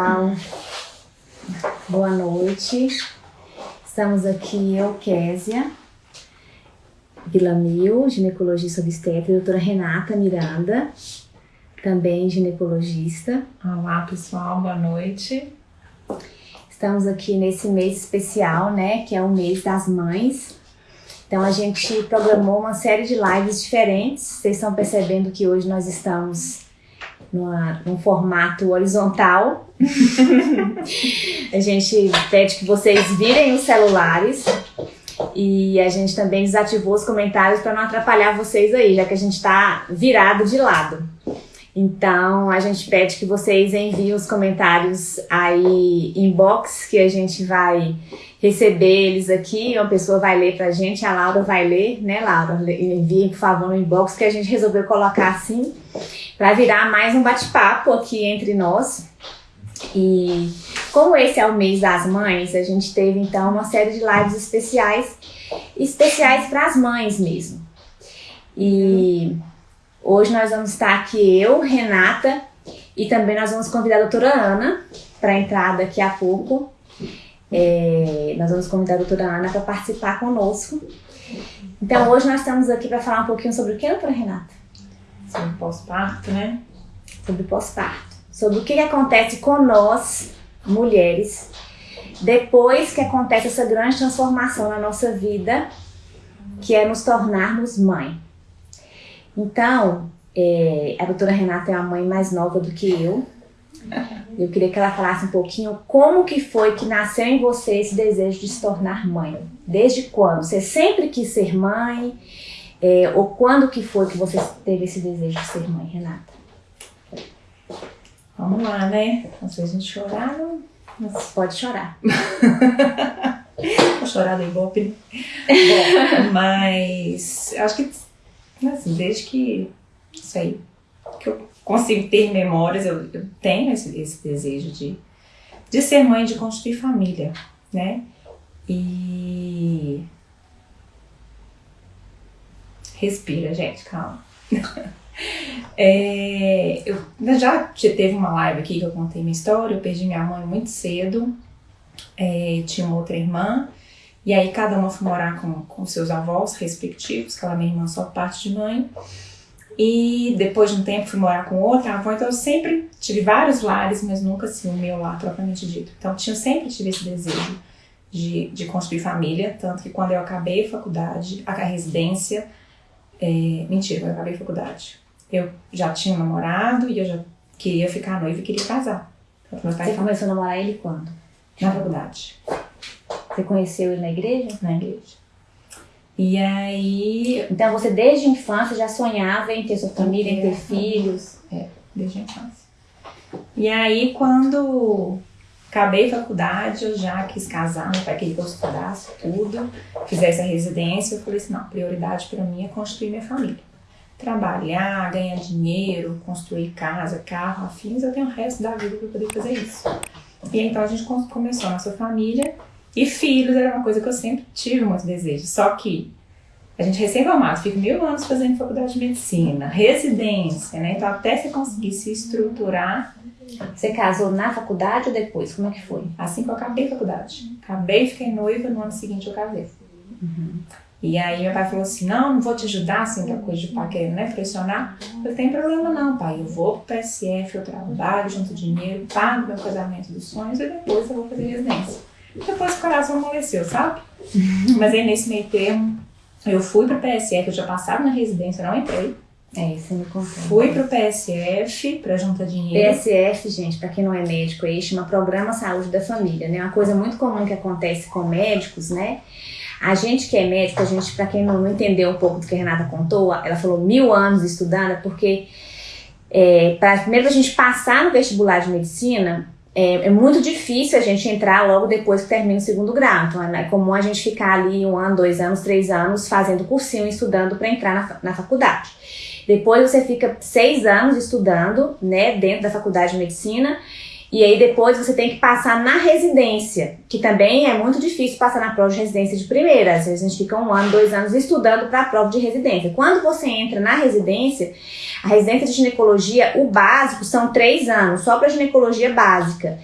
pessoal, boa noite. Estamos aqui, eu, Késia Vilamil, ginecologista obstetra, e a doutora Renata Miranda, também ginecologista. Olá, pessoal, boa noite. Estamos aqui nesse mês especial, né, que é o mês das mães. Então a gente programou uma série de lives diferentes. Vocês estão percebendo que hoje nós estamos numa, num formato horizontal. a gente pede que vocês virem os celulares e a gente também desativou os comentários para não atrapalhar vocês aí, já que a gente está virado de lado. Então a gente pede que vocês enviem os comentários aí inbox que a gente vai receber eles aqui, uma pessoa vai ler pra gente, a Laura vai ler, né, Laura? Enviem, por favor, no inbox que a gente resolveu colocar assim, para virar mais um bate-papo aqui entre nós. E como esse é o mês das mães, a gente teve então uma série de lives especiais, especiais para as mães mesmo. E hoje nós vamos estar aqui eu, Renata, e também nós vamos convidar a doutora Ana para entrar daqui a pouco. É, nós vamos convidar a doutora Ana para participar conosco. Então, hoje nós estamos aqui para falar um pouquinho sobre o que, doutora Renata? Sobre pós-parto, né? Sobre pós-parto. Sobre o que, acontece com nós, mulheres, depois que acontece essa grande transformação na nossa vida, que é nos tornarmos mãe. Então, é, a doutora Renata é a mãe mais nova do que eu, eu queria que ela falasse um pouquinho como que foi que nasceu em você esse desejo de se tornar mãe. Desde quando? Você sempre quis ser mãe? É, ou quando que foi que você teve esse desejo de ser mãe, Renata? Vamos lá, né? Às vezes a gente chorar, não... Mas pode chorar. Vou chorar do Ibope. Bom, mas acho que assim, desde que, sei, que eu consigo ter memórias, eu, eu tenho esse, esse, desejo de, de ser mãe, de construir família, né? E. Respira, gente, calma. é, eu já teve uma live aqui que eu contei minha história. Eu perdi minha mãe muito cedo, é, tinha uma outra irmã, e aí cada uma foi morar com, com seus avós respectivos, aquela minha irmã só parte de mãe. E depois de um tempo fui morar com outra avó, então eu sempre tive vários lares, mas nunca assim o meu lar propriamente dito. Então eu sempre tive esse desejo de, de construir família, tanto que quando eu acabei a faculdade, a, a residência, é, mentira, eu acabei a faculdade, eu já tinha um namorado e eu já queria ficar noiva e queria casar. Então, Você começou a namorar ele quando? Na faculdade. Você conheceu ele na igreja? Na igreja. E aí. Então você desde a infância já sonhava em ter sua família, em ter filhos? É, desde a infância. E aí quando acabei a faculdade, eu já quis casar, meu pai queria que eu estudasse tudo, fizesse a residência. Eu falei assim: não, prioridade para mim é construir minha família. Trabalhar, ganhar dinheiro, construir casa, carro, afins, eu tenho o resto da vida para poder fazer isso. E então a gente começou a nossa família e filhos era uma coisa que eu sempre tive muito desejo. Só que a gente recém-formado, fica mil anos fazendo faculdade de medicina, residência, né? Então até você conseguir se estruturar. Você casou na faculdade ou depois? Como é que foi? Assim que eu acabei a faculdade. Acabei, fiquei noiva, no ano seguinte eu casei. Uhum. E aí meu pai falou assim, não, não vou te ajudar, assim, que coisa de pai querendo, né, pressionar. Eu tenho problema não, pai, eu vou pro PSF, eu trabalho, junto dinheiro, pago meu casamento dos sonhos e depois eu vou fazer residência. Depois o coração amoleceu, sabe? Mas aí nesse meio termo, eu fui pro PSF, eu já passava na residência, não entrei. É, isso me contou. Fui pro PSF para juntar dinheiro. PSF, gente, para quem não é médico, aí chama Programa Saúde da Família, né? Uma coisa muito comum que acontece com médicos, né? A gente que é médico, a gente, para quem não entendeu um pouco do que a Renata contou, ela falou mil anos estudando, é porque é, para primeiro a gente passar no vestibular de medicina, é, é, muito difícil a gente entrar logo depois que termina o segundo grau. Então é comum a gente ficar ali um ano, dois anos, três anos fazendo cursinho, estudando para entrar na, na faculdade. Depois você fica seis anos estudando, né, dentro da faculdade de medicina. E aí depois você tem que passar na residência, que também é muito difícil passar na prova de residência de primeira. Às vezes a gente fica um ano, dois anos estudando para a prova de residência. Quando você entra na residência, a residência de ginecologia, o básico são três anos, só para ginecologia básica.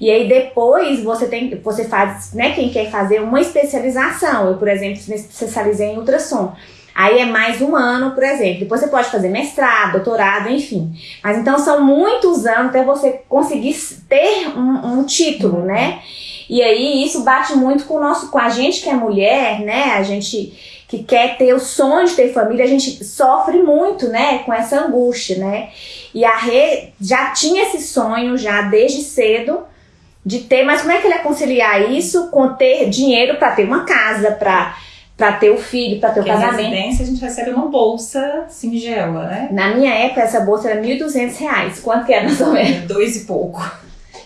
E aí depois você tem, você faz, né, quem quer fazer uma especialização. Eu, por exemplo, me especializei em ultrassom. Aí é mais um ano, por exemplo. Depois você pode fazer mestrado, doutorado, enfim. Mas então são muitos anos até você conseguir ter um, um título, uhum. né? E aí isso bate muito com o nosso, com a gente que é mulher, né? A gente que quer ter o sonho de ter família, a gente sofre muito, né? Com essa angústia, né? E a Rê já tinha esse sonho já desde cedo de ter, mas como é que ele ia conciliar isso com ter dinheiro para ter uma casa, para para ter o filho, para ter Porque o casamento. Na residência a gente recebe uma bolsa singela, né? Na minha época essa bolsa era R$ 1.200. Quanto que era mais ou menos? Dois e pouco.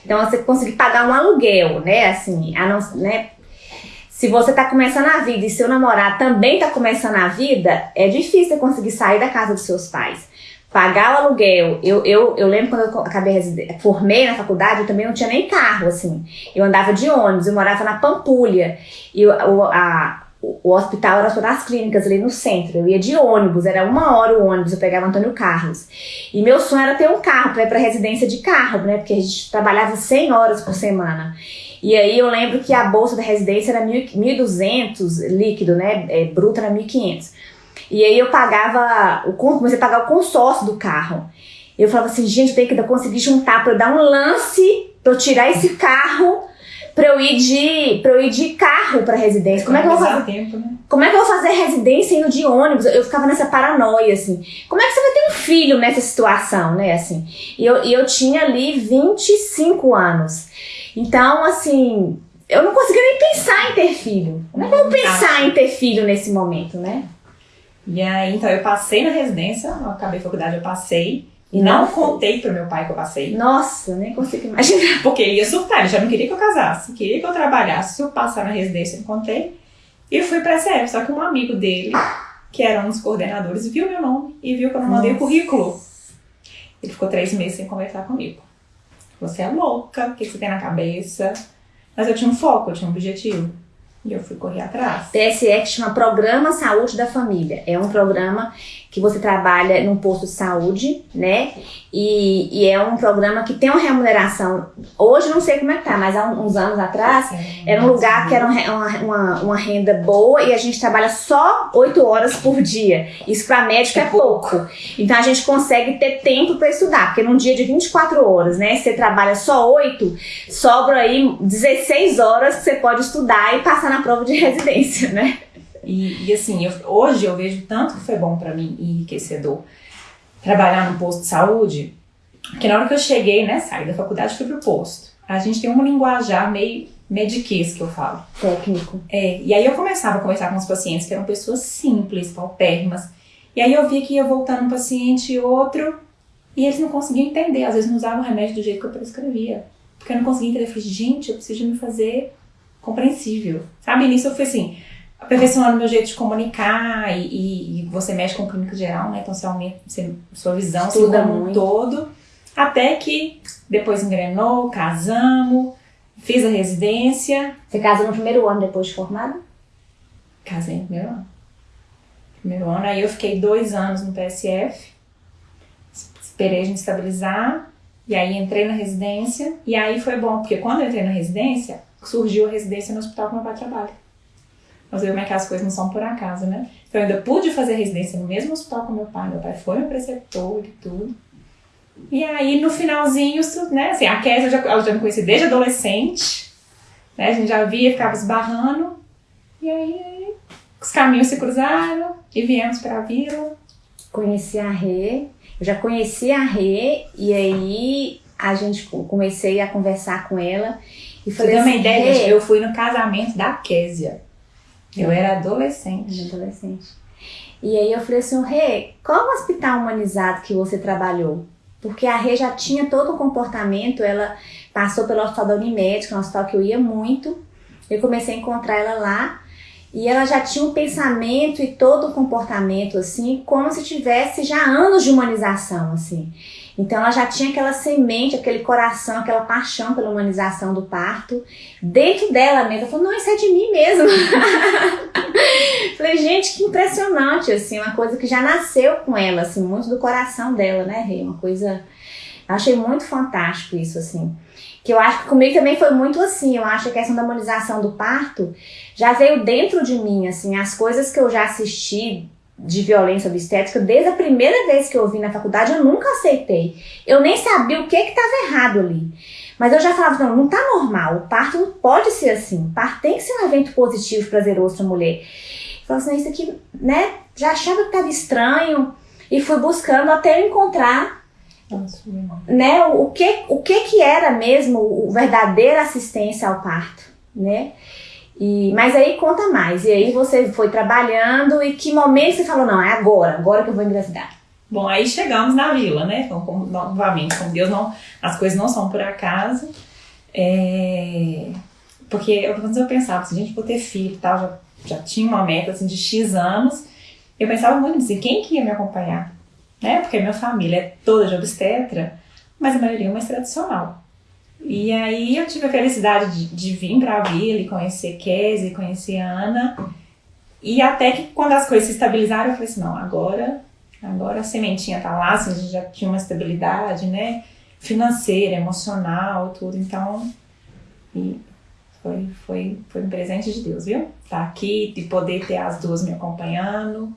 Então você conseguir pagar um aluguel, né? Assim, a não, né? Se você tá começando a vida e seu namorado também tá começando a vida, é difícil conseguir sair da casa dos seus pais. Pagar o aluguel. Eu, eu, eu lembro quando eu acabei formei na faculdade, eu também não tinha nem carro, assim. Eu andava de ônibus, eu morava na Pampulha. E o, a, o hospital era só das clínicas ali no centro. Eu ia de ônibus, era uma hora o ônibus, eu pegava Antônio Carlos. E meu sonho era ter um carro para ir para residência de carro, né? Porque a gente trabalhava 100 horas por semana. E aí eu lembro que a bolsa da residência era 1.200 líquido, né? É, bruto era 1.500. E aí eu pagava, o, comecei a pagar o consórcio do carro. Eu falava assim, gente, eu tenho que conseguir juntar para dar um lance para eu tirar esse carro pra eu ir de, pra eu ir de carro pra residência. Como é que eu vou fazer? Tempo, né? Como é que eu vou fazer residência indo de ônibus? Eu ficava nessa paranoia, assim. Como é que você vai ter um filho nessa situação, né, assim? E eu, eu tinha ali 25 anos. Então, assim, eu não conseguia nem pensar em ter filho. Como é que eu vou pensar em ter filho nesse momento, né? E aí, então, eu passei na residência, eu acabei a faculdade, eu passei. E não Nossa. contei pro meu pai que eu passei. Nossa, nem consigo imaginar. Porque ele ia surtar, ele já não queria que eu casasse, queria que eu trabalhasse. Se eu passar na residência, eu não contei. E fui pra SF, só que um amigo dele, que era um dos coordenadores, viu meu nome e viu que eu não mandei Nossa. o currículo. Ele ficou três meses sem conversar comigo. Você é louca, o que você tem na cabeça? Mas eu tinha um foco, eu tinha um objetivo. E eu fui correr atrás. PSE que chama Programa Saúde da Família. É um programa que você trabalha num posto de saúde, né? E, e, é um programa que tem uma remuneração. Hoje não sei como é que tá, mas há uns anos atrás era um lugar que era uma, uma, uma, renda boa e a gente trabalha só 8 horas por dia. Isso para médico é, é pouco. Então a gente consegue ter tempo para estudar, porque num dia de 24 horas, né? Você trabalha só 8, sobra aí 16 horas que você pode estudar e passar na prova de residência, né? E, e assim, eu, hoje eu vejo tanto que foi bom para mim e enriquecedor trabalhar no posto de saúde, que na hora que eu cheguei, né, saí da faculdade fui pro posto. A gente tem um linguajar meio mediquês que eu falo. Técnico. É, e aí eu começava a conversar com os pacientes que eram pessoas simples, paupérrimas. E aí eu via que ia voltando um paciente e outro, e eles não conseguiam entender. Às vezes não usavam o remédio do jeito que eu prescrevia. Porque eu não conseguia entender. Eu falei, gente, eu preciso me fazer compreensível. Sabe, nisso eu fui assim, aperfeiçoando meu jeito de comunicar e, e, você mexe com clínica geral, né? Então você aumenta você, sua visão Estuda como um todo. Até que depois engrenou, casamos, fiz a residência. Você casa no primeiro ano depois de formada? Casei no primeiro ano. Primeiro ano, aí eu fiquei dois anos no PSF, esperei a gente estabilizar, e aí entrei na residência, e aí foi bom, porque quando eu entrei na residência, surgiu a residência no hospital que meu pai trabalha. Mas como é que as coisas não são por acaso, né? Então eu ainda pude fazer residência no mesmo hospital com meu pai. Meu pai foi meu preceptor e tudo. E aí no finalzinho, né? Assim, a Kézia eu já, eu já me conheci desde adolescente. Né? A gente já via, ficava esbarrando. E aí os caminhos se cruzaram e viemos para a vila. Conheci a Rê. Eu já conheci a Rê e aí a gente comecei a conversar com ela. E falei Você assim, uma ideia, eu fui no casamento da Késia. Eu era adolescente. Era adolescente. E aí eu falei assim, Rê, qual hospital humanizado que você trabalhou? Porque a Rê já tinha todo o comportamento, ela passou pelo hospital da Unimed, que é um hospital que eu ia muito. Eu comecei a encontrar ela lá e ela já tinha um pensamento e todo o comportamento assim, como se tivesse já anos de humanização assim. Então ela já tinha aquela semente, aquele coração, aquela paixão pela humanização do parto dentro dela mesmo. Ela falou, não, isso é de mim mesmo. Falei, gente, que impressionante, assim, uma coisa que já nasceu com ela, assim, muito do coração dela, né, Rei? Uma coisa. Achei muito fantástico isso, assim. Que eu acho que comigo também foi muito assim. Eu acho que a questão da humanização do parto já veio dentro de mim, assim, as coisas que eu já assisti de violência obstétrica, desde a primeira vez que eu vi na faculdade, eu nunca aceitei. Eu nem sabia o que estava errado ali. Mas eu já falava, não, não tá normal. O parto não pode ser assim. O parto tem que ser um evento positivo, prazeroso para a mulher. Eu falava assim, isso aqui, né? Já achava que estava estranho e fui buscando até encontrar Nossa, né, o, que, o que que era mesmo o verdadeira assistência ao parto, né? E, mas aí conta mais. E aí você foi trabalhando e que momento você falou, não, é agora, agora que eu vou engravidar? Bom, aí chegamos na vila, né? Então, como, novamente, com Deus não, as coisas não são por acaso. É, porque eu, quando eu pensava, se a gente for ter filho e tal, já, já tinha uma meta assim, de X anos, eu pensava muito assim, quem que ia me acompanhar? Né? Porque a minha família é toda de obstetra, mas a maioria é mais tradicional. E aí eu tive a felicidade de, de vir para a vila e conhecer Kézia, conhecer Ana. E até que quando as coisas se estabilizaram, eu falei assim, não, agora, agora a sementinha tá lá, assim, a gente já tinha uma estabilidade, né? Financeira, emocional, tudo. Então, e foi, foi, foi um presente de Deus, viu? Tá aqui, de poder ter as duas me acompanhando.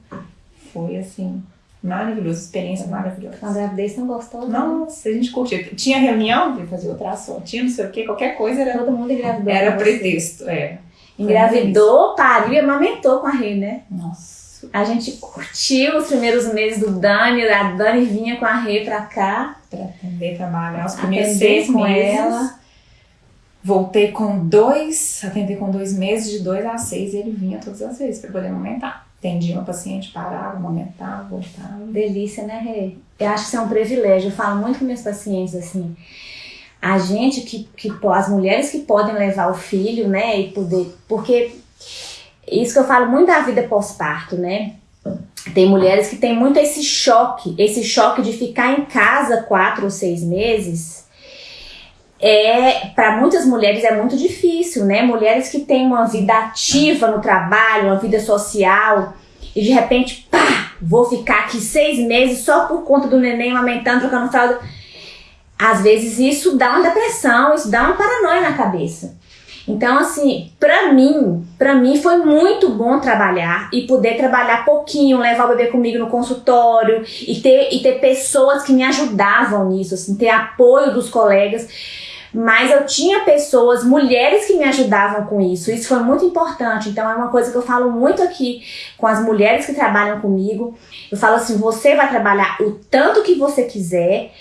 Foi assim, Maravilhoso, experiência maravilhosa. A gravidez não gostou? Não? Nossa, a gente curtiu. Tinha reunião para fazer ultrassom, tinha não sei o que, qualquer coisa era. Todo mundo engravidou. Era pretexto, é. Engravidou, pariu e amamentou com a Rê, né? Nossa. A gente curtiu os primeiros meses do Dani, a Dani vinha com a Rê pra cá. Pra atender, trabalhar os primeiros seis com meses. ela. Voltei com dois, atender com dois meses, de dois a seis, e ele vinha todas as vezes para poder amamentar. Atendia uma paciente, parava, amamentava, voltava. Delícia, né, Rê? Eu acho que isso é um privilégio. Eu falo muito com meus pacientes assim. A gente que, que as mulheres que podem levar o filho, né, e poder. Porque isso que eu falo muito da vida pós-parto, né? Tem mulheres que têm muito esse choque, esse choque de ficar em casa quatro ou seis meses. É, para muitas mulheres é muito difícil, né? Mulheres que têm uma vida ativa no trabalho, uma vida social, e de repente, pá, vou ficar aqui seis meses só por conta do neném amamentando, trocando fralda. Às vezes isso dá uma depressão, isso dá uma paranoia na cabeça. Então, assim, pra mim, pra mim foi muito bom trabalhar e poder trabalhar pouquinho, levar o bebê comigo no consultório e ter, e ter pessoas que me ajudavam nisso, assim, ter apoio dos colegas. Mas eu tinha pessoas, mulheres que me ajudavam com isso. Isso foi muito importante. Então é uma coisa que eu falo muito aqui com as mulheres que trabalham comigo. Eu falo assim: você vai trabalhar o tanto que você quiser.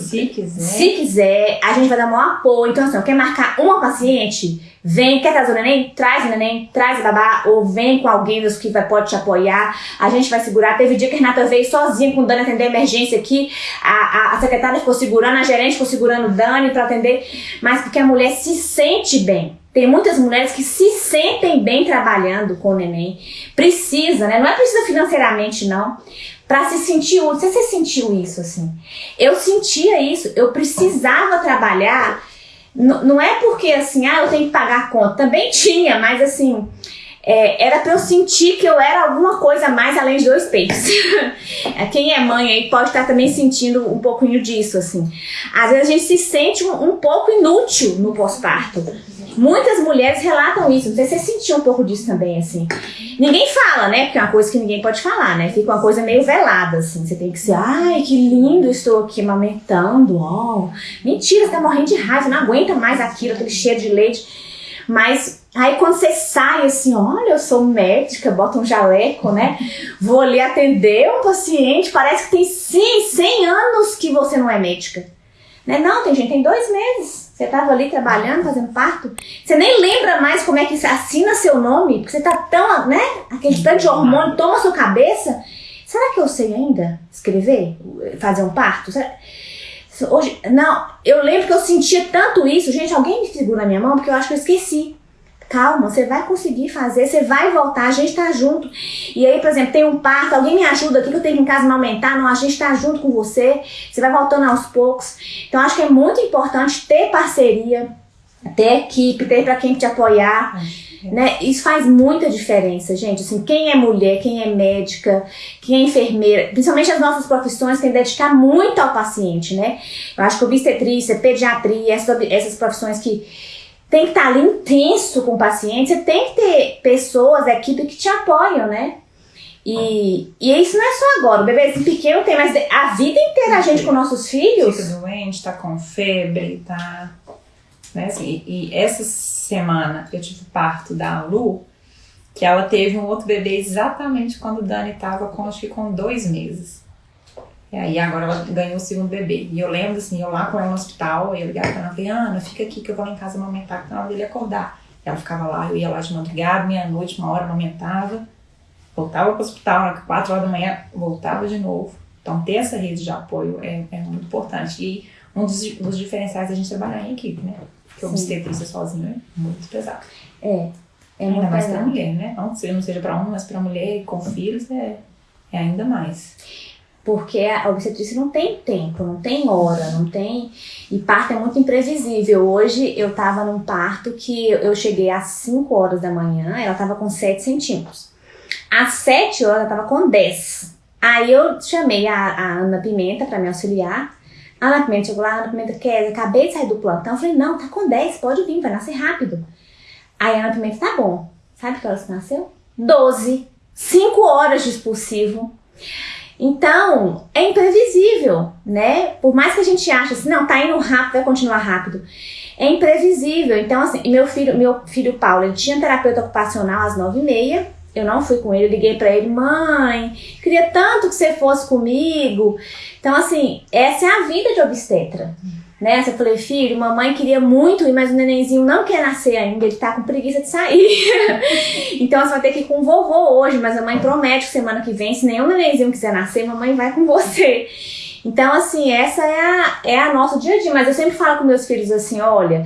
Se quiser. Se quiser, a gente vai dar maior apoio. Então, assim, quer marcar uma paciente? Vem, quer trazer o neném? Traz o neném, traz o babá, ou vem com alguém dos que vai, pode te apoiar. A gente vai segurar. Teve dia que a Renata veio sozinha com o Dani atender a emergência aqui. A, a, a secretária ficou segurando, a gerente ficou segurando o Dani para atender. Mas porque a mulher se sente bem. Tem muitas mulheres que se sentem bem trabalhando com o neném. Precisa, né? Não é precisa financeiramente, não. Pra se sentir útil. Você, você sentiu isso, assim? Eu sentia isso. Eu precisava trabalhar não é porque assim, ah, eu tenho que pagar a conta. Também tinha, mas assim, é, era para eu sentir que eu era alguma coisa mais além de dois peitos. Quem é mãe aí pode estar também sentindo um pouquinho disso, assim. Às vezes a gente se sente um, um pouco inútil no pós-parto. Muitas mulheres relatam isso. Não sei se você sentiu um pouco disso também, assim. Ninguém fala, né? Porque é uma coisa que ninguém pode falar, né? Fica uma coisa meio velada, assim. Você tem que ser, ai, que lindo, estou aqui amamentando. Oh. Mentira, você tá morrendo de raiva, não aguenta mais aquilo, aquele cheiro de leite. Mas aí quando você sai assim, olha, eu sou médica, bota um jaleco, né? Vou ali atender um paciente, parece que tem sim, 100 anos que você não é médica. Né? Não, tem gente, tem dois meses. Você estava ali trabalhando, fazendo parto. Você nem lembra mais como é que assina seu nome, porque você tá tão, né? Aquele tanto de hormônio toma sua cabeça. Será que eu sei ainda escrever? Fazer um parto? Hoje, não, eu lembro que eu sentia tanto isso. Gente, alguém me segura na minha mão porque eu acho que eu esqueci. Calma, você vai conseguir fazer, você vai voltar, a gente tá junto. E aí, por exemplo, tem um parto, alguém me ajuda aqui que eu tenho que em casa não aumentar, não, a gente tá junto com você, você vai voltando aos poucos. Então, acho que é muito importante ter parceria, ter equipe, ter para quem te apoiar. Né? Isso faz muita diferença, gente. Assim, quem é mulher, quem é médica, quem é enfermeira, principalmente as nossas profissões, tem que dedicar muito ao paciente, né? Eu acho que obstetrícia, pediatria, essas, essas profissões que tem que estar ali intenso com o paciente, você tem que ter pessoas, equipe que te apoiam, né? E, e isso não é só agora, o bebezinho pequeno tem, mas a vida inteira a gente com nossos filhos. Fica doente, tá com febre, tá. Né, assim, e, e essa semana eu tive parto da Lu, que ela teve um outro bebê exatamente quando o Dani tava com, acho que com dois meses. E aí agora ela ganhou o segundo bebê. E eu lembro assim, eu lá com ela no hospital, eu ligava pra ela e falei, Ana, fica aqui que eu vou lá em casa amamentar, que tá na hora dele acordar. Ela ficava lá, eu ia lá de madrugada, meia-noite, uma hora amamentava, voltava pro hospital, quatro horas da manhã, voltava de novo. Então ter essa rede de apoio é, é muito importante. E um dos, dos diferenciais da gente trabalhar em equipe, né? Porque obstetrícia sozinho é muito pesado. É. É ainda mais pra mulher, né? Não que não seja pra um, mas pra mulher com filhos é, é ainda mais. Porque a obstetrícia não tem tempo, não tem hora, não tem. E parto é muito imprevisível. Hoje eu tava num parto que eu cheguei às 5 horas da manhã, ela tava com 7 centímetros. Às 7 horas ela tava com 10. Aí eu chamei a, a Ana Pimenta pra me auxiliar. A Ana Pimenta chegou lá, a Ana Pimenta quer, acabei de sair do plantão. Eu falei, não, tá com 10, pode vir, vai nascer rápido. Aí a Ana Pimenta, tá bom. Sabe que horas que nasceu? 12. 5 horas de expulsivo. Então, é imprevisível, né? Por mais que a gente ache assim, não, tá indo rápido, vai continuar rápido. É imprevisível. Então, assim, meu filho, meu filho Paulo, ele tinha terapeuta ocupacional às nove e meia. Eu não fui com ele, liguei pra ele, mãe, queria tanto que você fosse comigo. Então, assim, essa é a vida de obstetra. Né? Eu falei, filho, mamãe queria muito ir, mas o nenenzinho não quer nascer ainda, ele tá com preguiça de sair. então você vai ter que ir com o vovô hoje, mas a mãe promete que semana que vem, se nenhum nenenzinho quiser nascer, mamãe vai com você. Então, assim, essa é a, é a nossa dia a dia. Mas eu sempre falo com meus filhos assim, olha,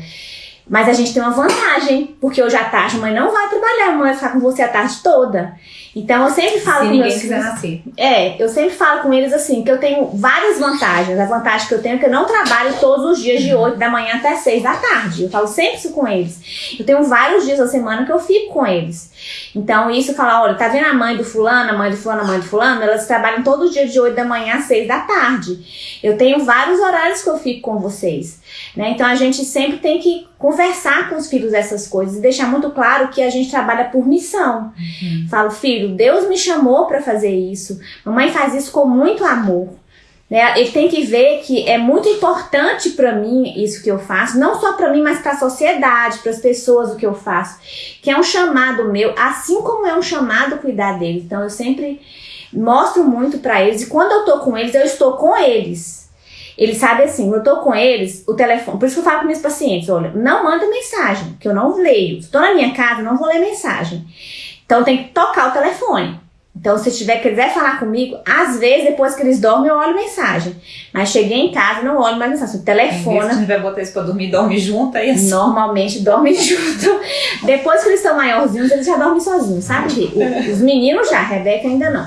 mas a gente tem uma vantagem, porque hoje à tarde a mãe não vai trabalhar, a mãe vai ficar com você a tarde toda. Então eu sempre falo Se com meus filhos. nascer. É, eu sempre falo com eles assim, que eu tenho várias vantagens. A vantagem que eu tenho é que eu não trabalho todos os dias de 8 da manhã até 6 da tarde. Eu falo sempre isso com eles. Eu tenho vários dias da semana que eu fico com eles. Então, isso fala, olha, tá vendo a mãe do fulano, a mãe do fulano, a mãe do fulano? Elas trabalham todo dia de 8 da manhã às 6 da tarde. Eu tenho vários horários que eu fico com vocês. Né? Então, a gente sempre tem que conversar com os filhos essas coisas e deixar muito claro que a gente trabalha por missão. Falo, filho, Deus me chamou para fazer isso. Mamãe faz isso com muito amor. Né? Ele tem que ver que é muito importante para mim isso que eu faço, não só para mim, mas para a sociedade, para as pessoas o que eu faço, que é um chamado meu, assim como é um chamado cuidar deles. Então eu sempre mostro muito para eles e quando eu tô com eles, eu estou com eles. Eles sabem assim, eu tô com eles, o telefone. Por isso que eu falo com meus pacientes: olha, não manda mensagem, que eu não leio. Estou na minha casa, não vou ler mensagem. Então tem que tocar o telefone. Então, se tiver quiser falar comigo, às vezes depois que eles dormem, eu olho mensagem. Mas cheguei em casa, não olho mais mensagem. Se Telefona. tiver botar isso pra dormir, dorme junto, aí assim. Normalmente dormem junto. Depois que eles estão maiorzinhos, eles já dormem sozinhos, sabe? O- Os meninos já, a Rebeca ainda não.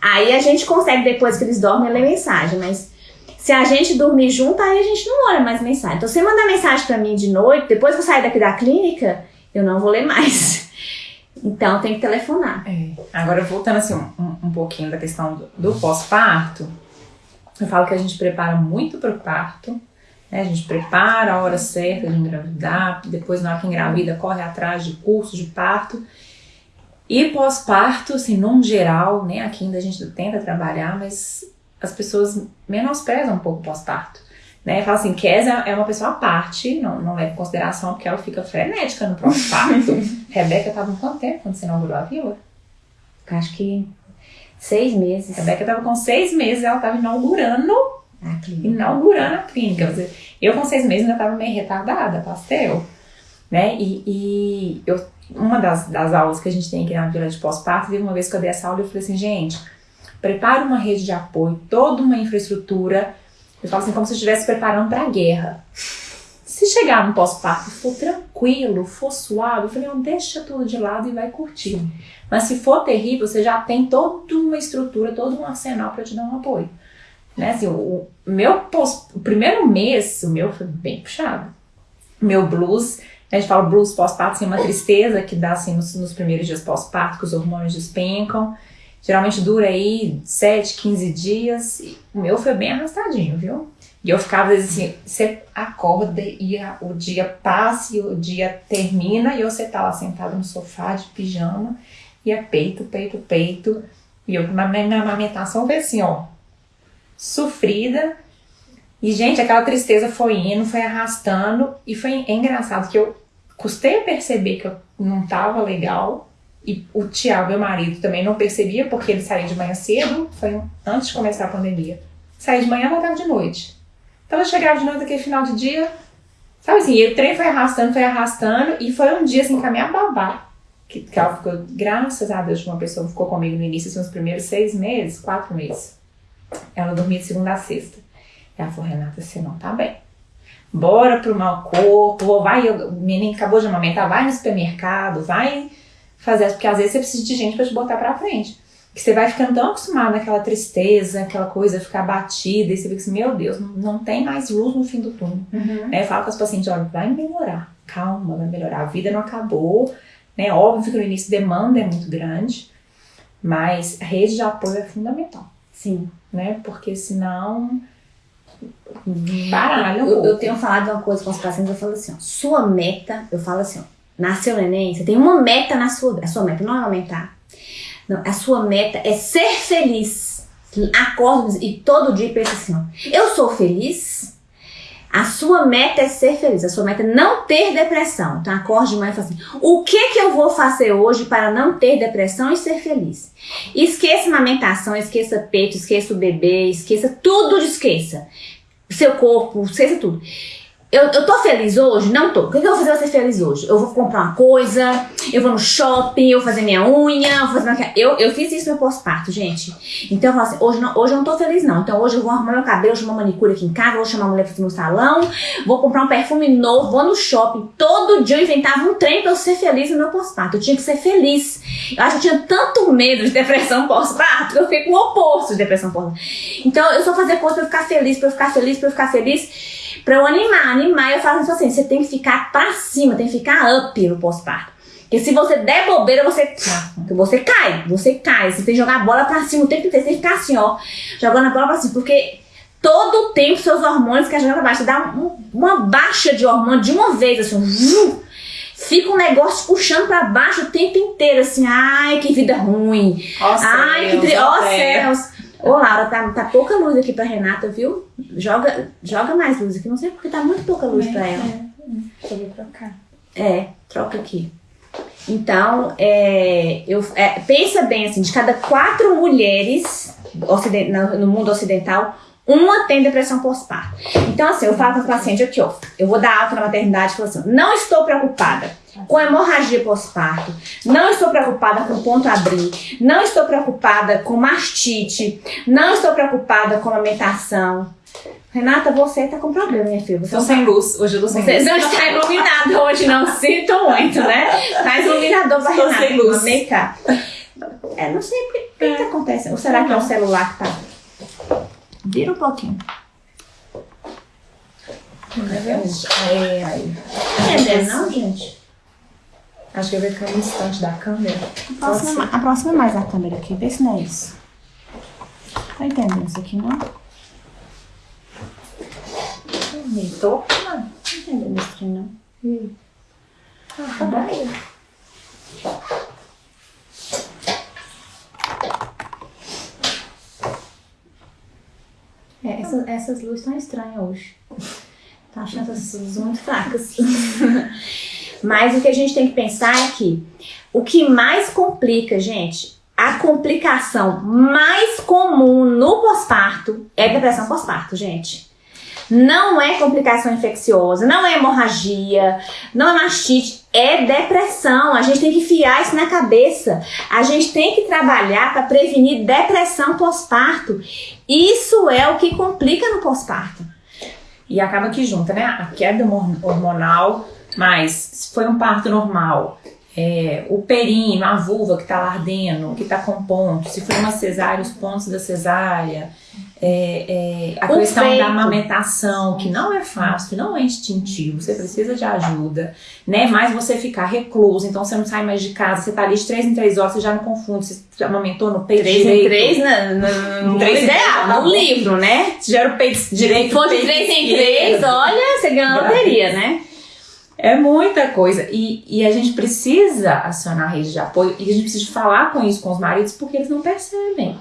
Aí a gente consegue, depois que eles dormem, ler mensagem. Mas se a gente dormir junto, aí a gente não olha mais mensagem. Então, se você mandar mensagem pra mim de noite, depois que eu sair daqui da clínica, eu não vou ler mais. Então, tem que telefonar. É. Agora, voltando assim um, um- pouquinho da questão do, do pós-parto, eu falo que a gente prepara muito para o parto, né? A gente prepara a hora certa de engravidar, depois na hora que engravida corre atrás de cursos de parto. E pós-parto, assim, num geral, né? Aqui ainda a gente tenta trabalhar, mas as pessoas menosprezam um pouco pós-parto. Né? Fala assim, Kézia é uma pessoa à parte, não, não leva em consideração porque ela fica frenética no pós-parto. Rebeca estava com quanto tempo quando você inaugurou a vila? Acho que seis meses. Rebeca estava com seis meses, ela estava inaugurando, A clínica. inaugurando a clínica. Eu com seis meses ainda estava meio retardada, pastel. Né? E, e eu, uma das, das aulas que a gente tem aqui na Vila de Pós-Parto, teve uma vez que eu dei essa aula e eu falei assim, gente, prepara uma rede de apoio, toda uma infraestrutura. Eu falo assim, como se eu estivesse preparando para a guerra. Se chegar no pós-parto for tranquilo, for suave, eu falei, não, deixa tudo de lado e vai curtir. Mas se for terrível, você já tem toda uma estrutura, todo um arsenal para te dar um apoio. Né? Assim, o, meu pós, o primeiro mês, o meu foi bem puxado. Meu blues, a gente fala blues pós-parto, assim, uma tristeza que dá assim, nos, nos primeiros dias pós-parto, que os hormônios despencam. Geralmente dura aí 7, 15 dias. O meu foi bem arrastadinho, viu? E eu ficava, assim, você acorda e a, o dia passa e o dia termina e você tá lá sentado no sofá de pijama e é peito, peito, peito. E eu, na minha amamentação foi assim, ó, sofrida. E, gente, aquela tristeza foi indo, foi arrastando. E foi engraçado que eu custei a perceber que eu não tava legal. E o Tiago, meu marido, também não percebia, porque ele saía de manhã cedo, foi antes de começar a pandemia. Saía de manhã, voltava de noite. Então eu chegava de noite aquele final de dia, sabe assim, e o trem foi arrastando, foi arrastando, e foi um dia assim, caminhar babar. Que, que ela ficou, graças a Deus, uma pessoa ficou comigo no início, assim, nos primeiros seis meses, quatro meses. Ela dormia de segunda a sexta. Ela falou, Renata, você não tá bem. Bora pro mau corpo, vai, o menino acabou de amamentar, vai no supermercado, vai fazer, porque às vezes você precisa de gente para te botar pra frente. Que você vai ficando tão acostumado naquela tristeza, aquela coisa, ficar batida, e você fica assim, meu Deus, não, não tem mais luz no fim do túnel. Uhum. Né? Eu falo com as pacientes, olha, vai melhorar, calma, vai melhorar, a vida não acabou, né? Óbvio que no início a demanda é muito grande, mas a rede de apoio é fundamental. Sim. Né? Porque senão baralha um eu, eu, tenho falado uma coisa com os pacientes, eu falo assim, ó, sua meta, eu falo assim, ó, nasceu neném, você tem uma meta na sua, a sua meta não é aumentar. Não, a sua meta é ser feliz. Acorda e todo dia pensa assim, ó, eu sou feliz, a sua meta é ser feliz, a sua meta é não ter depressão. Então acorde de manhã e fala assim: o que que eu vou fazer hoje para não ter depressão e ser feliz? Esqueça amamentação, esqueça peito, esqueça o bebê, esqueça tudo, esqueça. Seu corpo, esqueça tudo. Eu, eu tô feliz hoje? Não tô. O que, que eu vou fazer pra ser feliz hoje? Eu vou comprar uma coisa, eu vou no shopping, eu vou fazer minha unha, eu vou fazer minha... Eu, eu fiz isso no pós-parto, gente. Então eu falo assim, hoje, não, hoje eu não tô feliz não. Então hoje eu vou arrumar meu cabelo, chamar uma manicure aqui em casa, vou chamar a mulher pra ir no salão, vou comprar um perfume novo, vou no shopping. Todo dia eu inventava um trem pra eu ser feliz no meu pós-parto. Eu tinha que ser feliz. Eu acho que eu tinha tanto medo de depressão pós-parto que eu fiquei com o oposto de depressão pós-parto. Então eu só fazia coisa pra eu ficar feliz, pra eu ficar feliz, pra eu ficar feliz pra eu animar, animar, eu falo assim, você tem que ficar pra cima, tem que ficar up no pós-parto. Porque se você der bobeira, você, você cai, você cai. Você tem que jogar a bola pra cima o tempo inteiro, você tem que ficar assim, ó, jogando a bola pra cima, porque todo o tempo seus hormônios querem jogar pra baixo. Você dá um, uma baixa de hormônio de uma vez, assim, fica um negócio puxando pra baixo o tempo inteiro, assim, ai, que vida ruim. Ó ai, céus, que ó Ó céus. Ô, Laura, tá, tá pouca luz aqui pra Renata, viu? Joga, joga mais luz aqui. Não sei porque tá muito pouca luz É, pra ela. é. Deixa eu trocar. É, troca aqui. Então, é, eu, é, pensa bem assim, de cada quatro mulheres ociden- no, no mundo ocidental, uma tem depressão pós-parto. Então, assim, eu falo para o paciente aqui, ó, eu vou dar alta na maternidade e falo assim, não estou preocupada com hemorragia pós-parto, não estou preocupada com ponto abrir, não estou preocupada com mastite, não estou preocupada com amamentação. Renata, você tá com problema, minha filha. Você Tô não sem luz. Hoje eu tô sem você luz. não está iluminado hoje, não sinto muito, né? Traz iluminador pra Estou Renata. sem luz. Vem cá. É, não sei o que, que tá acontecendo. Ou será que é o celular que tá... Vira um pouquinho. É, aí. Não entendendo não, gente? Acho que eu que é um instante da câmera. Aproxima, aproxima mais a câmera aqui, vê se não é isso. Tá entendendo isso aqui, não? Não Nem tô. tô entendendo isso aqui, não. Tá bom. É, essas, essas luzes estão estranhas hoje. Tá achando essas luzes muito fracas. Mas o que a gente tem que pensar é que o que mais complica, gente, a complicação mais comum no pós-parto é depressão pós-parto, gente. Não é complicação infecciosa, não é hemorragia, não é mastite, é depressão. A gente tem que enfiar isso na cabeça. A gente tem que trabalhar para prevenir depressão pós-parto. Isso é o que complica no pós-parto. e acaba que junta, né? A queda hormonal, mas se foi um parto normal, é, o períneo, a vulva que está ardendo, que está com pontos, se foi uma cesárea, os pontos da cesárea, é, é, a o questão peito. da amamentação, que não é fácil, não é instintivo, você precisa de ajuda, né? Mas você ficar recluso, então você não sai mais de casa, você tá ali de três em três horas, você já não confunde, você amamentou no peito três direito. em três, no, no, três ideal, no livro, né? Se já era o peito direito. Se for de três em três, olha, você ganhou a loteria, né? É muita coisa. E, e a gente precisa acionar a rede de apoio e a gente precisa falar com isso com os maridos porque eles não percebem.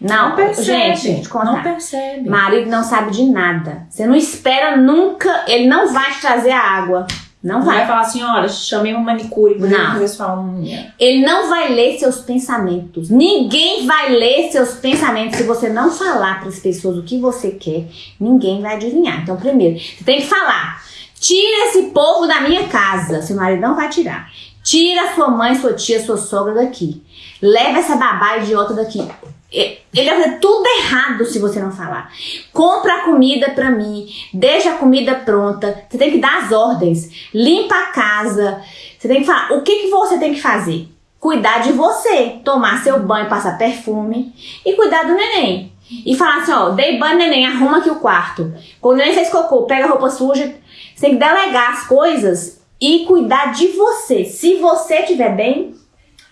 Não, não percebe. Gente, não percebe. Marido não sabe de nada. Você não espera nunca, ele não vai te trazer a água. Não vai. vai falar assim, olha, chamei uma manicure para fazer sua unha. Ele não vai ler seus pensamentos. Ninguém vai ler seus pensamentos se você não falar para as pessoas o que você quer. Ninguém vai adivinhar. Então, primeiro, você tem que falar. Tira esse povo da minha casa. Seu marido não vai tirar. Tira sua mãe, sua tia, sua sogra daqui. Leva essa babá idiota daqui. Ele vai fazer tudo errado se você não falar. Compra a comida pra mim, deixa a comida pronta. Você tem que dar as ordens. Limpa a casa. Você tem que falar. O que, que você tem que fazer? Cuidar de você. Tomar seu banho, passar perfume. E cuidar do neném. E falar assim: ó, dei banho, neném, arruma aqui o quarto. Quando o neném fez cocô, pega a roupa suja. Você tem que delegar as coisas e cuidar de você. Se você estiver bem,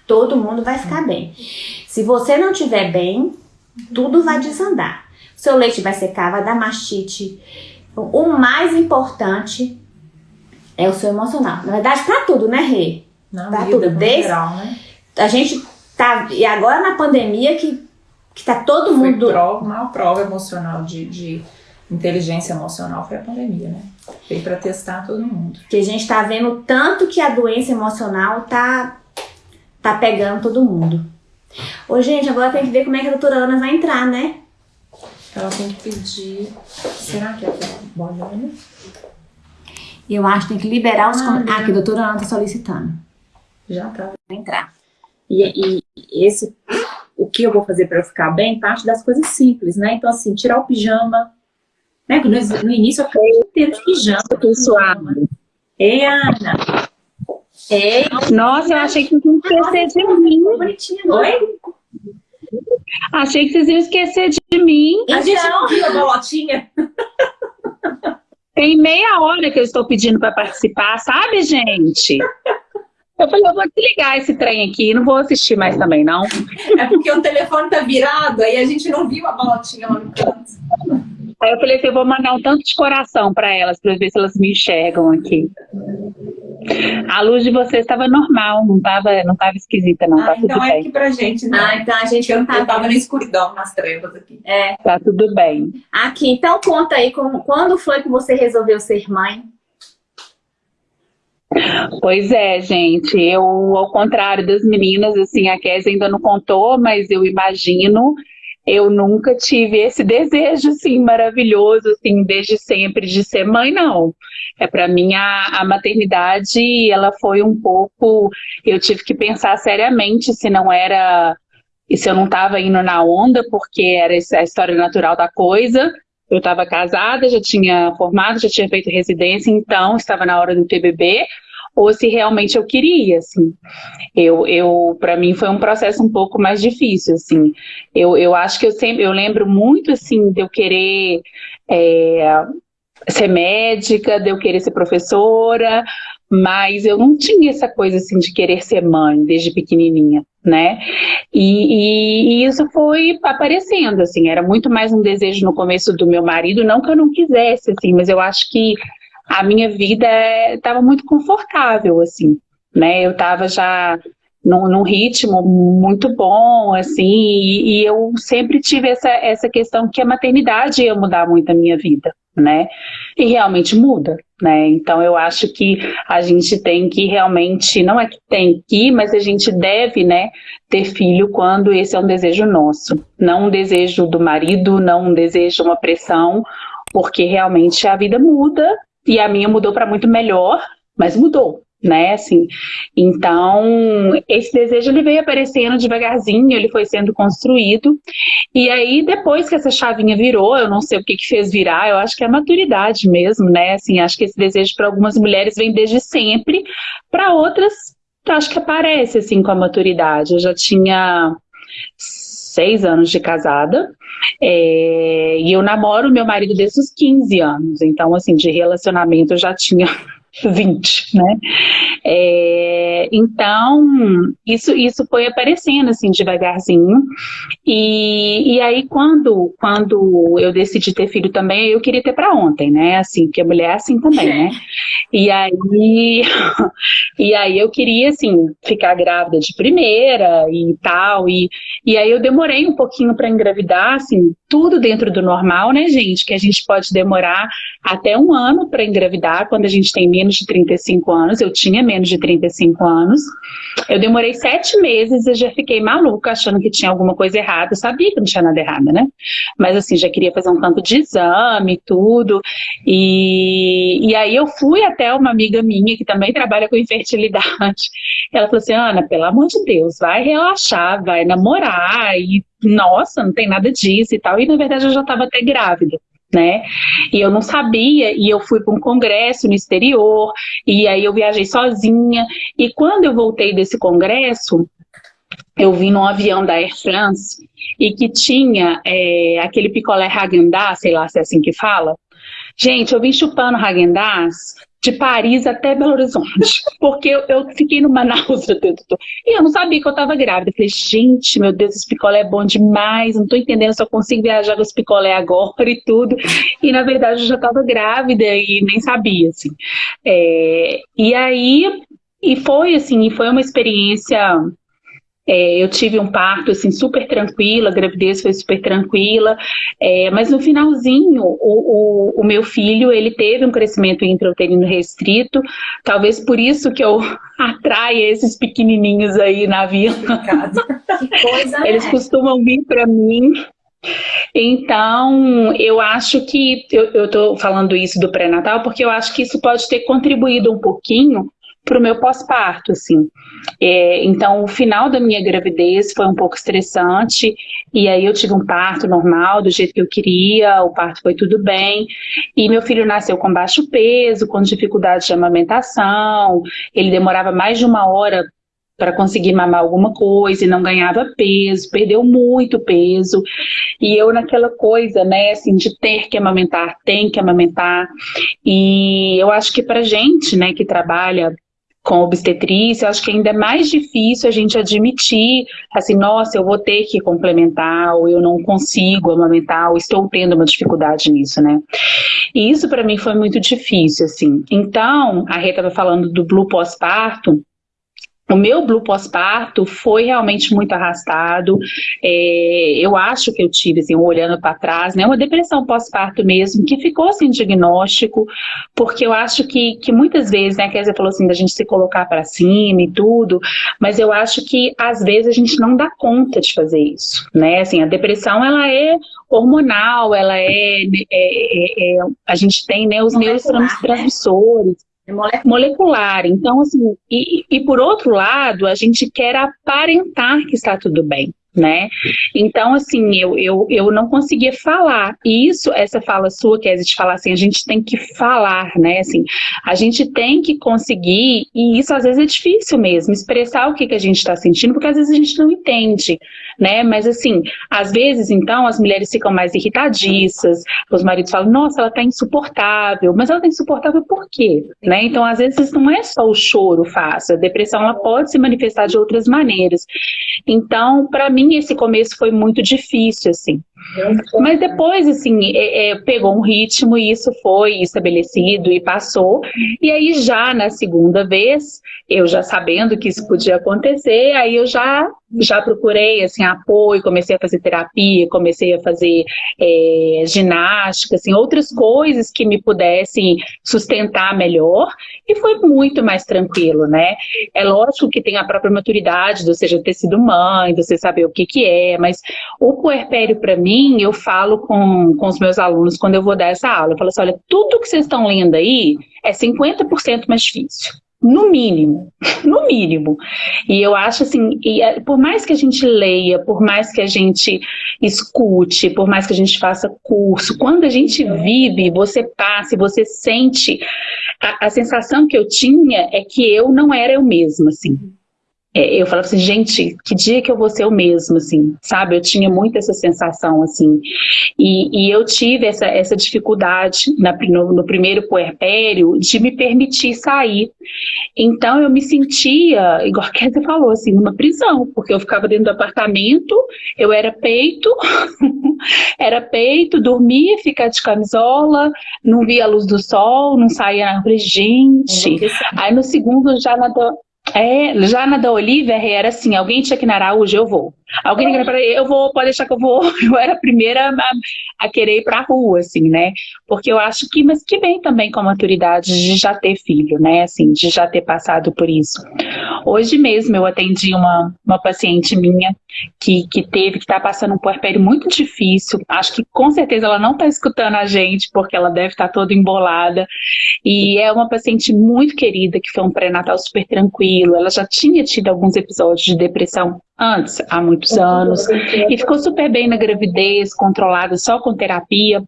todo mundo vai ficar bem. Se você não estiver bem, tudo vai desandar. seu leite vai secar, vai dar mastite. O mais importante é o seu emocional. Na verdade, para tudo, né, Rê? Na pra tudo. Desde geral, né? A gente tá. E agora na pandemia que, que tá todo foi mundo. Prova, uma prova emocional de, de inteligência emocional foi a pandemia, né? Veio para testar todo mundo. Que a gente tá vendo tanto que a doença emocional tá tá pegando todo mundo. Ô, gente, agora tem que ver como é que a doutora Ana vai entrar, né? Ela tem que pedir. Será que é Bolona? Eu acho que tem que liberar os. Ah, ah que a doutora Ana tá solicitando. Já tá. Vai entrar. E, e esse. O que eu vou fazer para eu ficar bem? Parte das coisas simples, né? Então, assim, tirar o pijama. Né? No, no início eu fiquei inteiro de pijama. Tô suave. Ei, Ana. Ei. Nossa, eu achei que vocês iam esquecer de mim. Oi? Achei que vocês iam esquecer de mim. A gente não viu a bolotinha? Tem meia hora que eu estou pedindo para participar, sabe, gente? Eu falei, eu vou desligar esse trem aqui, não vou assistir mais também, não. É porque o telefone tá virado, aí a gente não viu a bolotinha lá no canto. Aí eu falei assim, eu vou mandar um tanto de coração para elas, para ver se elas me enxergam aqui. A luz de vocês estava normal, não estava não tava esquisita, não. Ah, tá então tudo é bem. aqui pra gente, né? Ah, então a gente não tá. Eu tava na escuridão, nas trevas aqui. É. Tá tudo bem. Aqui, então conta aí, como, quando foi que você resolveu ser mãe? Pois é, gente, eu, ao contrário das meninas, assim, a Kézia ainda não contou, mas eu imagino eu nunca tive esse desejo, assim, maravilhoso, assim, desde sempre de ser mãe, não. É para mim a, a, maternidade, ela foi um pouco, eu tive que pensar seriamente se não era, e se eu não estava indo na onda, porque era a história natural da coisa. Eu estava casada, já tinha formado, já tinha feito residência, então estava na hora do TBB ou se realmente eu queria, assim. Eu, eu para mim foi um processo um pouco mais difícil, assim. Eu, eu acho que eu sempre, eu lembro muito, assim, de eu querer é, ser médica, de eu querer ser professora, mas eu não tinha essa coisa, assim, de querer ser mãe desde pequenininha, né? E, e, e isso foi aparecendo, assim, era muito mais um desejo no começo do meu marido, não que eu não quisesse, assim, mas eu acho que a minha vida estava muito confortável, assim, né? Eu estava já num, num, ritmo muito bom, assim, e, e, eu sempre tive essa, essa questão que a maternidade ia mudar muito a minha vida, né? E realmente muda, né? Então eu acho que a gente tem que realmente, não é que tem que, mas a gente deve, né, ter filho quando esse é um desejo nosso, não um desejo do marido, não um desejo, uma pressão, porque realmente a vida muda e a minha mudou para muito melhor, mas mudou, né, assim, então esse desejo ele veio aparecendo devagarzinho, ele foi sendo construído, e aí depois que essa chavinha virou, eu não sei o que que fez virar, eu acho que é a maturidade mesmo, né, assim, acho que esse desejo para algumas mulheres vem desde sempre, para outras acho que aparece assim com a maturidade, eu já tinha seis anos de casada, é, e eu namoro meu marido desde os 15 anos, então assim, de relacionamento eu já tinha 20, né? É, então, isso, isso foi aparecendo assim devagarzinho. E, e aí, quando, quando eu decidi ter filho também, eu queria ter para ontem, né? Assim, porque a mulher é assim também, né? E aí, e aí eu queria, assim, ficar grávida de primeira e tal. E, e aí eu demorei um pouquinho para engravidar, assim, tudo dentro do normal, né, gente? Que a gente pode demorar até um ano para engravidar quando a gente tem menos de 35 anos. Eu tinha menos de 35 anos. Eu demorei sete meses e já fiquei maluca, achando que tinha alguma coisa errada. Eu sabia que não tinha nada errado, né? Mas assim, já queria fazer um tanto de exame e tudo. E, e aí eu fui até uma amiga minha que também trabalha com infertilidade. Ela falou assim, Ana, pelo amor de Deus, vai relaxar, vai namorar e nossa, não tem nada disso e tal. E na verdade eu já estava até grávida. Né? E eu não sabia, e eu fui para um congresso no exterior, e aí eu viajei sozinha, e quando eu voltei desse congresso, eu vim num avião da Air France, e que tinha é, aquele picolé Häagen-Dazs, sei lá se é assim que fala. Gente, eu vim chupando Häagen-Dazs de Paris até Belo Horizonte, porque eu, eu fiquei no Manaus e eu não sabia que eu estava grávida. Eu falei, gente, meu Deus, esse picolé é bom demais, não estou entendendo, só consigo viajar com esse picolé agora e tudo. E na verdade eu já estava grávida e nem sabia, assim. É, e aí, e foi assim, foi uma experiência é, eu tive um parto assim super tranquila, a gravidez foi super tranquila, é, mas no finalzinho o, o, o, meu filho ele teve um crescimento intrauterino restrito, talvez por isso que eu atraia esses pequenininhos aí na vila. Eles é. costumam vir para mim então, eu acho que, eu estou falando isso do pré-natal, porque eu acho que isso pode ter contribuído um pouquinho para o meu pós-parto, assim. É, então, o final da minha gravidez foi um pouco estressante, e aí eu tive um parto normal, do jeito que eu queria, o parto foi tudo bem, e meu filho nasceu com baixo peso, com dificuldade de amamentação, ele demorava mais de uma hora para conseguir mamar alguma coisa e não ganhava peso, perdeu muito peso. E eu naquela coisa, né, assim, de ter que amamentar, tem que amamentar. E eu acho que para gente, né, que trabalha com obstetrícia, acho que ainda é mais difícil a gente admitir, assim, nossa, eu vou ter que complementar, ou eu não consigo amamentar, ou estou tendo uma dificuldade nisso, né? E isso para mim foi muito difícil, assim. Então, a Rita estava falando do blue pós-parto, o meu blue pós-parto foi realmente muito arrastado. É, eu acho que eu tive, assim, olhando para trás, né, uma depressão pós-parto mesmo, que ficou sem diagnóstico, porque eu acho que, que muitas vezes, né, a Kézia falou assim, da gente se colocar para cima e tudo, mas eu acho que às vezes a gente não dá conta de fazer isso, né? Assim, a depressão, ela é hormonal, ela é, é, é, é a gente tem, né, os neurotransmissores, molecular. molecular. Então, assim, e, e por outro lado, a gente quer aparentar que está tudo bem né? Então, assim, eu, eu, eu não conseguia falar. E isso, essa fala sua, que é de falar assim, a gente tem que falar, né? Assim, a gente tem que conseguir, e isso às vezes é difícil mesmo, expressar o que, que a gente está sentindo, porque às vezes a gente não entende, né? Mas assim, às vezes, então, as mulheres ficam mais irritadiças, os maridos falam, nossa, ela está insuportável, mas ela está insuportável por quê? Né? Então, às vezes, não é só o choro fácil, a depressão ela pode se manifestar de outras maneiras. Então, para mim, esse começo foi muito difícil, assim. Mas depois, assim, é, é, pegou um ritmo e isso foi estabelecido e passou. E aí já na segunda vez, eu já sabendo que isso podia acontecer, aí eu já já procurei assim apoio, comecei a fazer terapia, comecei a fazer é, ginástica, assim, outras coisas que me pudessem sustentar melhor e foi muito mais tranquilo, né? É lógico que tem a própria maturidade, ou seja, ter sido mãe, você saber o que que é, mas o puerpério para mim mim, eu falo com, com os meus alunos quando eu vou dar essa aula. Eu falo assim, olha, tudo que vocês estão lendo aí é 50% mais difícil. no mínimo, no mínimo. E eu acho assim, e, é, por mais que a gente leia, por mais que a gente escute, por mais que a gente faça curso, quando a gente vive, você passa, você sente, a, a sensação que eu tinha é que eu não era eu mesma, assim eu falava assim, gente, que dia que eu vou ser eu mesmo, assim, sabe? Eu tinha muito essa sensação, assim. E, e eu tive essa, essa dificuldade na, no, no, primeiro puerpério de me permitir sair. Então eu me sentia, igual a Kézia falou, assim, numa prisão, porque eu ficava dentro do apartamento, eu era peito, era peito, dormia, ficava de camisola, não via a luz do sol, não saía, eu falei, gente. Aí no segundo já nadou é, já na da Olivia era assim, alguém tinha que ir na Araújo, eu vou. Alguém liga para eu vou, pode deixar que eu vou. Eu era a primeira a, a querer ir para a rua, assim, né? Porque eu acho que, mas que vem também com a maturidade de já ter filho, né? Assim, de já ter passado por isso. Hoje mesmo eu atendi uma, uma paciente minha que, que teve, que está passando um puerpério muito difícil. Acho que com certeza ela não está escutando a gente, porque ela deve estar tá toda embolada. E é uma paciente muito querida, que foi um pré-natal super tranquilo. Ela já tinha tido alguns episódios de depressão antes, há muitos anos, e ficou super bem na gravidez, controlada só com terapia.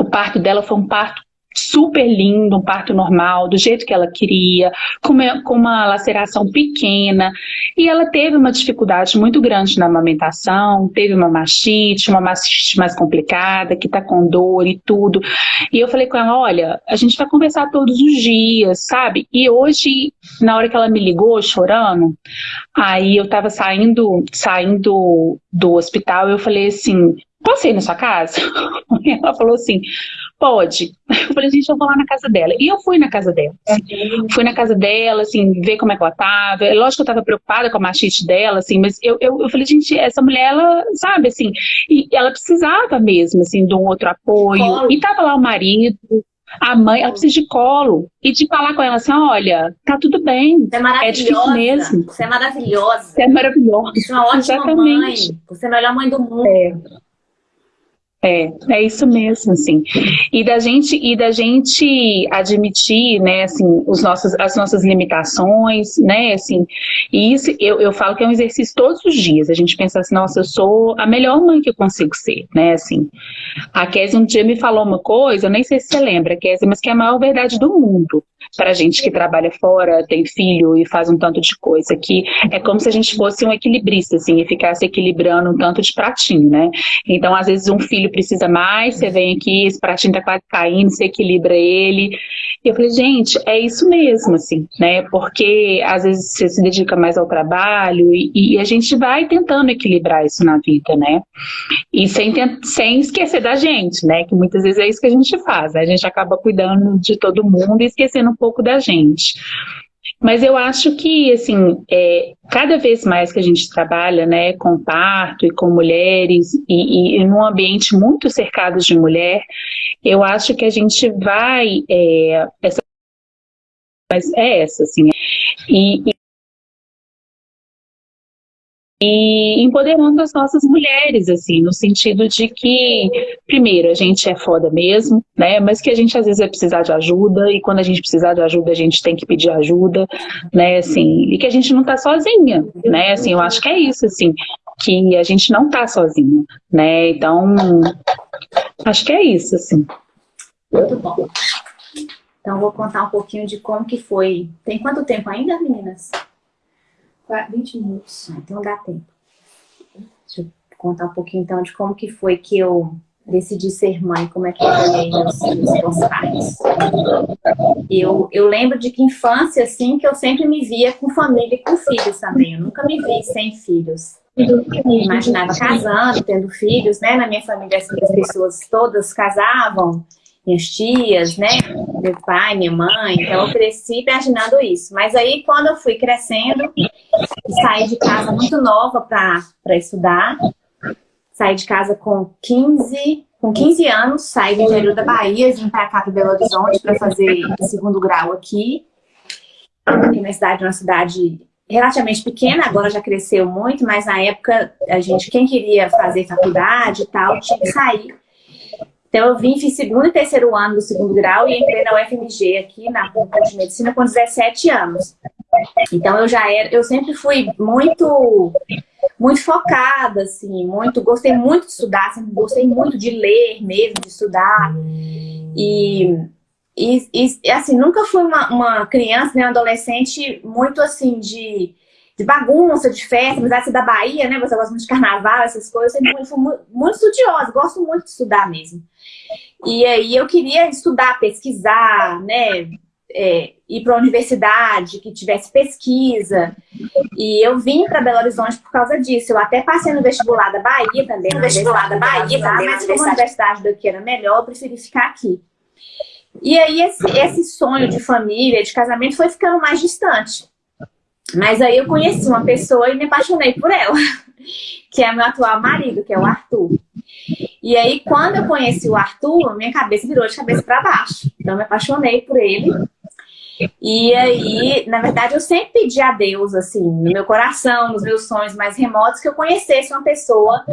O parto dela foi um parto super lindo, um parto normal, do jeito que ela queria, com uma, laceração pequena. E ela teve uma dificuldade muito grande na amamentação, teve uma mastite, uma mastite mais complicada, que tá com dor e tudo. E eu falei com ela, olha, a gente vai conversar todos os dias, sabe? E hoje, na hora que ela me ligou chorando, aí eu tava saindo, saindo do hospital, eu falei assim, posso ir na sua casa? E ela falou assim, pode. Eu falei, gente, eu vou lá na casa dela. E eu fui na casa dela. Assim, fui na casa dela, assim, ver como é que ela tava. É lógico que eu tava preocupada com a machite dela, assim, mas eu, eu, eu falei, gente, essa mulher, ela, sabe, assim, e ela precisava mesmo, assim, de um outro apoio. Colo. E tava lá o marido, a mãe, ela precisa de colo. E de falar com ela assim, olha, tá tudo bem. Você é maravilhosa. É difícil mesmo. Você é maravilhosa. Você é maravilhosa. Você é uma ótima Exatamente. mãe. Você é a melhor mãe do mundo. É. É, é isso mesmo, assim. E da gente, e da gente admitir, né, assim, os nossos, as nossas limitações, né, assim, e isso eu, eu falo que é um exercício todos os dias. A gente pensa assim, nossa, eu sou a melhor mãe que eu consigo ser, né, assim. A Kézia um dia me falou uma coisa, eu nem sei se você lembra, Kézia, mas que é a maior verdade do mundo para gente que trabalha fora, tem filho e faz um tanto de coisa, que é como se a gente fosse um equilibrista, assim, e ficasse equilibrando um tanto de pratinho, né? Então, às vezes, um filho precisa mais, você vem aqui, esse pratinho tá quase caindo, você equilibra ele. E eu falei, gente, é isso mesmo, assim, né? Porque, às vezes, você se dedica mais ao trabalho e, e a gente vai tentando equilibrar isso na vida, né? E sem, sem esquecer da gente, né? Que muitas vezes é isso que a gente faz, né? A gente acaba cuidando de todo mundo e esquecendo um pouco da gente. Mas eu acho que, assim, é, cada vez mais que a gente trabalha, né, com parto e com mulheres, e, e num ambiente muito cercado de mulher, eu acho que a gente vai, é, essa, mas é essa, assim, e, e empoderando as nossas mulheres, assim, no sentido de que, primeiro, a gente é foda mesmo, né, mas que a gente às vezes vai precisar de ajuda, e quando a gente precisar de ajuda, a gente tem que pedir ajuda, né, assim, e que a gente não tá sozinha, né, assim, eu acho que é isso, assim, que a gente não tá sozinha, né, então, acho que é isso, assim. Muito bom. Então, vou contar um pouquinho de como que foi. Tem quanto tempo ainda, meninas? 20 minutos. Ah, então dá tempo. Deixa eu contar um pouquinho então de como que foi que eu decidi ser mãe, como é que eu olhei meus, meus pais. Eu, eu lembro de que infância, assim, que eu sempre me via com família e com filhos também. Eu nunca me vi sem filhos. Eu me imaginava casando, tendo filhos, né? Na minha família, assim, as pessoas todas casavam, minhas tias, né? Meu pai, minha mãe. Então eu cresci imaginando isso. Mas aí quando eu fui crescendo, saí de casa muito nova para estudar. Saí de casa com 15, com 15 anos, saí do interior da Bahia, vim para cá para Belo Horizonte para fazer segundo grau aqui. Aqui na cidade, uma cidade relativamente pequena, agora já cresceu muito, mas na época a gente, quem queria fazer faculdade e tal, tinha que sair Então eu vim, fiz segundo e terceiro ano do segundo grau e entrei na UFMG aqui na Faculdade de Medicina com 17 anos. Então eu já era, eu sempre fui muito muito focada, assim, muito, gostei muito de estudar, sempre gostei muito de ler mesmo, de estudar. E, e, e assim, nunca fui uma, uma criança, nem né, adolescente muito assim de, de bagunça, de festa, de ser da Bahia, né? Você gosta muito de carnaval, essas coisas, eu sempre fui muito, muito estudiosa, gosto muito de estudar mesmo. E aí eu queria estudar, pesquisar, né? é, ir para a universidade, que tivesse pesquisa. E eu vim para Belo Horizonte por causa disso. Eu até passei no vestibular da Bahia também. No vestibular da Bahia também, mas como a universidade daqui era melhor, eu preferi ficar aqui. E aí esse, esse sonho de família, de casamento, foi ficando mais distante. Mas aí eu conheci uma pessoa e me apaixonei por ela, que é meu atual marido, que é o Arthur. E aí, quando eu conheci o Arthur, minha cabeça virou de cabeça para baixo. Então, me apaixonei por ele. E aí, na verdade, eu sempre pedi a Deus, assim, no meu coração, nos meus sonhos mais remotos, que eu conhecesse uma pessoa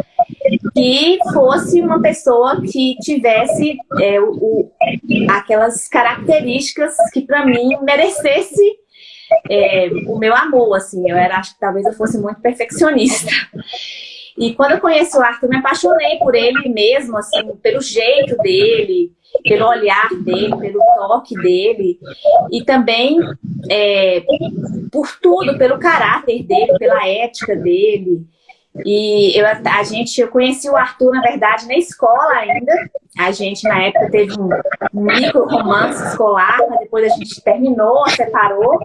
que fosse uma pessoa que tivesse é, o, o, aquelas características que para mim merecesse é, o meu amor, assim. Eu era, acho que talvez eu fosse muito perfeccionista. E quando eu conheci o Arthur, me apaixonei por ele mesmo, assim, pelo jeito dele, pelo olhar dele, pelo toque dele e também é, por tudo, pelo caráter dele, pela ética dele. E eu, a gente, eu conheci o Arthur, na verdade, na escola ainda. A gente, na época, teve um, micro romance escolar, mas depois a gente terminou, separou.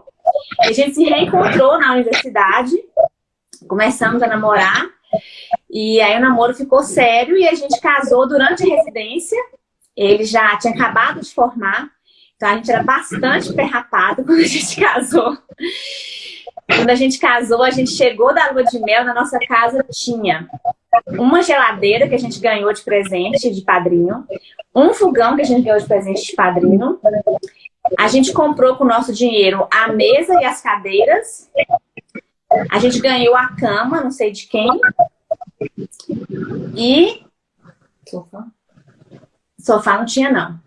A gente se reencontrou na universidade, começamos a namorar. E aí o namoro ficou sério e a gente casou durante a residência. Ele já tinha acabado de formar, então a gente era bastante perrapado quando a gente casou. Quando a gente casou, a gente chegou da lua de mel, na nossa casa tinha uma geladeira que a gente ganhou de presente de padrinho, um fogão que a gente ganhou de presente de padrinho, a gente comprou com o nosso dinheiro a mesa e as cadeiras, a gente ganhou a cama, não sei de quem, e... Sofá? Sofá não tinha, não.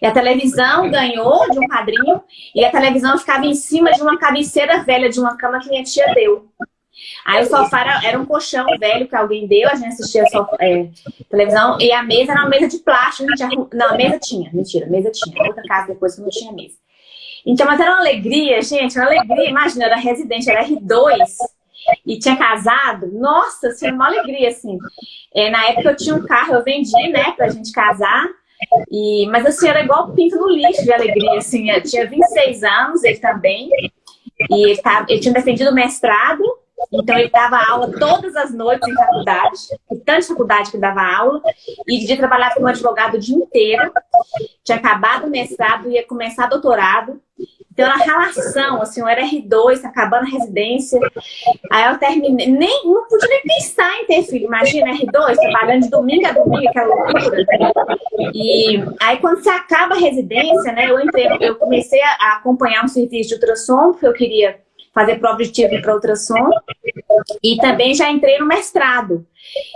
E a televisão ganhou de um padrinho e a televisão ficava em cima de uma cabeceira velha de uma cama que minha tia deu. Aí o sofá era, era um colchão velho que alguém deu, a gente assistia sofá, é, televisão, e a mesa era uma mesa de plástico. Não, a mesa tinha, mentira, a mesa tinha. Outra casa depois que não tinha mesa. Então, mas era uma alegria, gente, uma alegria. Imagina, era residente, era R2 e tinha casado. Nossa, assim, uma alegria, assim. É, na época eu tinha um carro, eu vendi, né, pra gente casar. E, mas assim, era igual pinto no lixo de alegria, assim. Eu tinha 26 anos, ele também. E ele, tava, ele tinha defendido o mestrado, então ele dava aula todas as noites em faculdade, em tanta faculdade que dava aula, e de dia trabalhava como advogado o dia inteiro. Tinha acabado o mestrado, ia começar doutorado. Então, era relação, assim, eu era R2, acabando a residência. Aí eu terminei, nem, não podia nem pensar em ter filho. Imagina, R2, trabalhando de domingo a domingo, aquela loucura. E aí, quando você acaba a residência, né, eu entrei, eu comecei a acompanhar um serviço de ultrassom, porque eu queria fazer prova de tipo para ultrassom. E também já entrei no mestrado.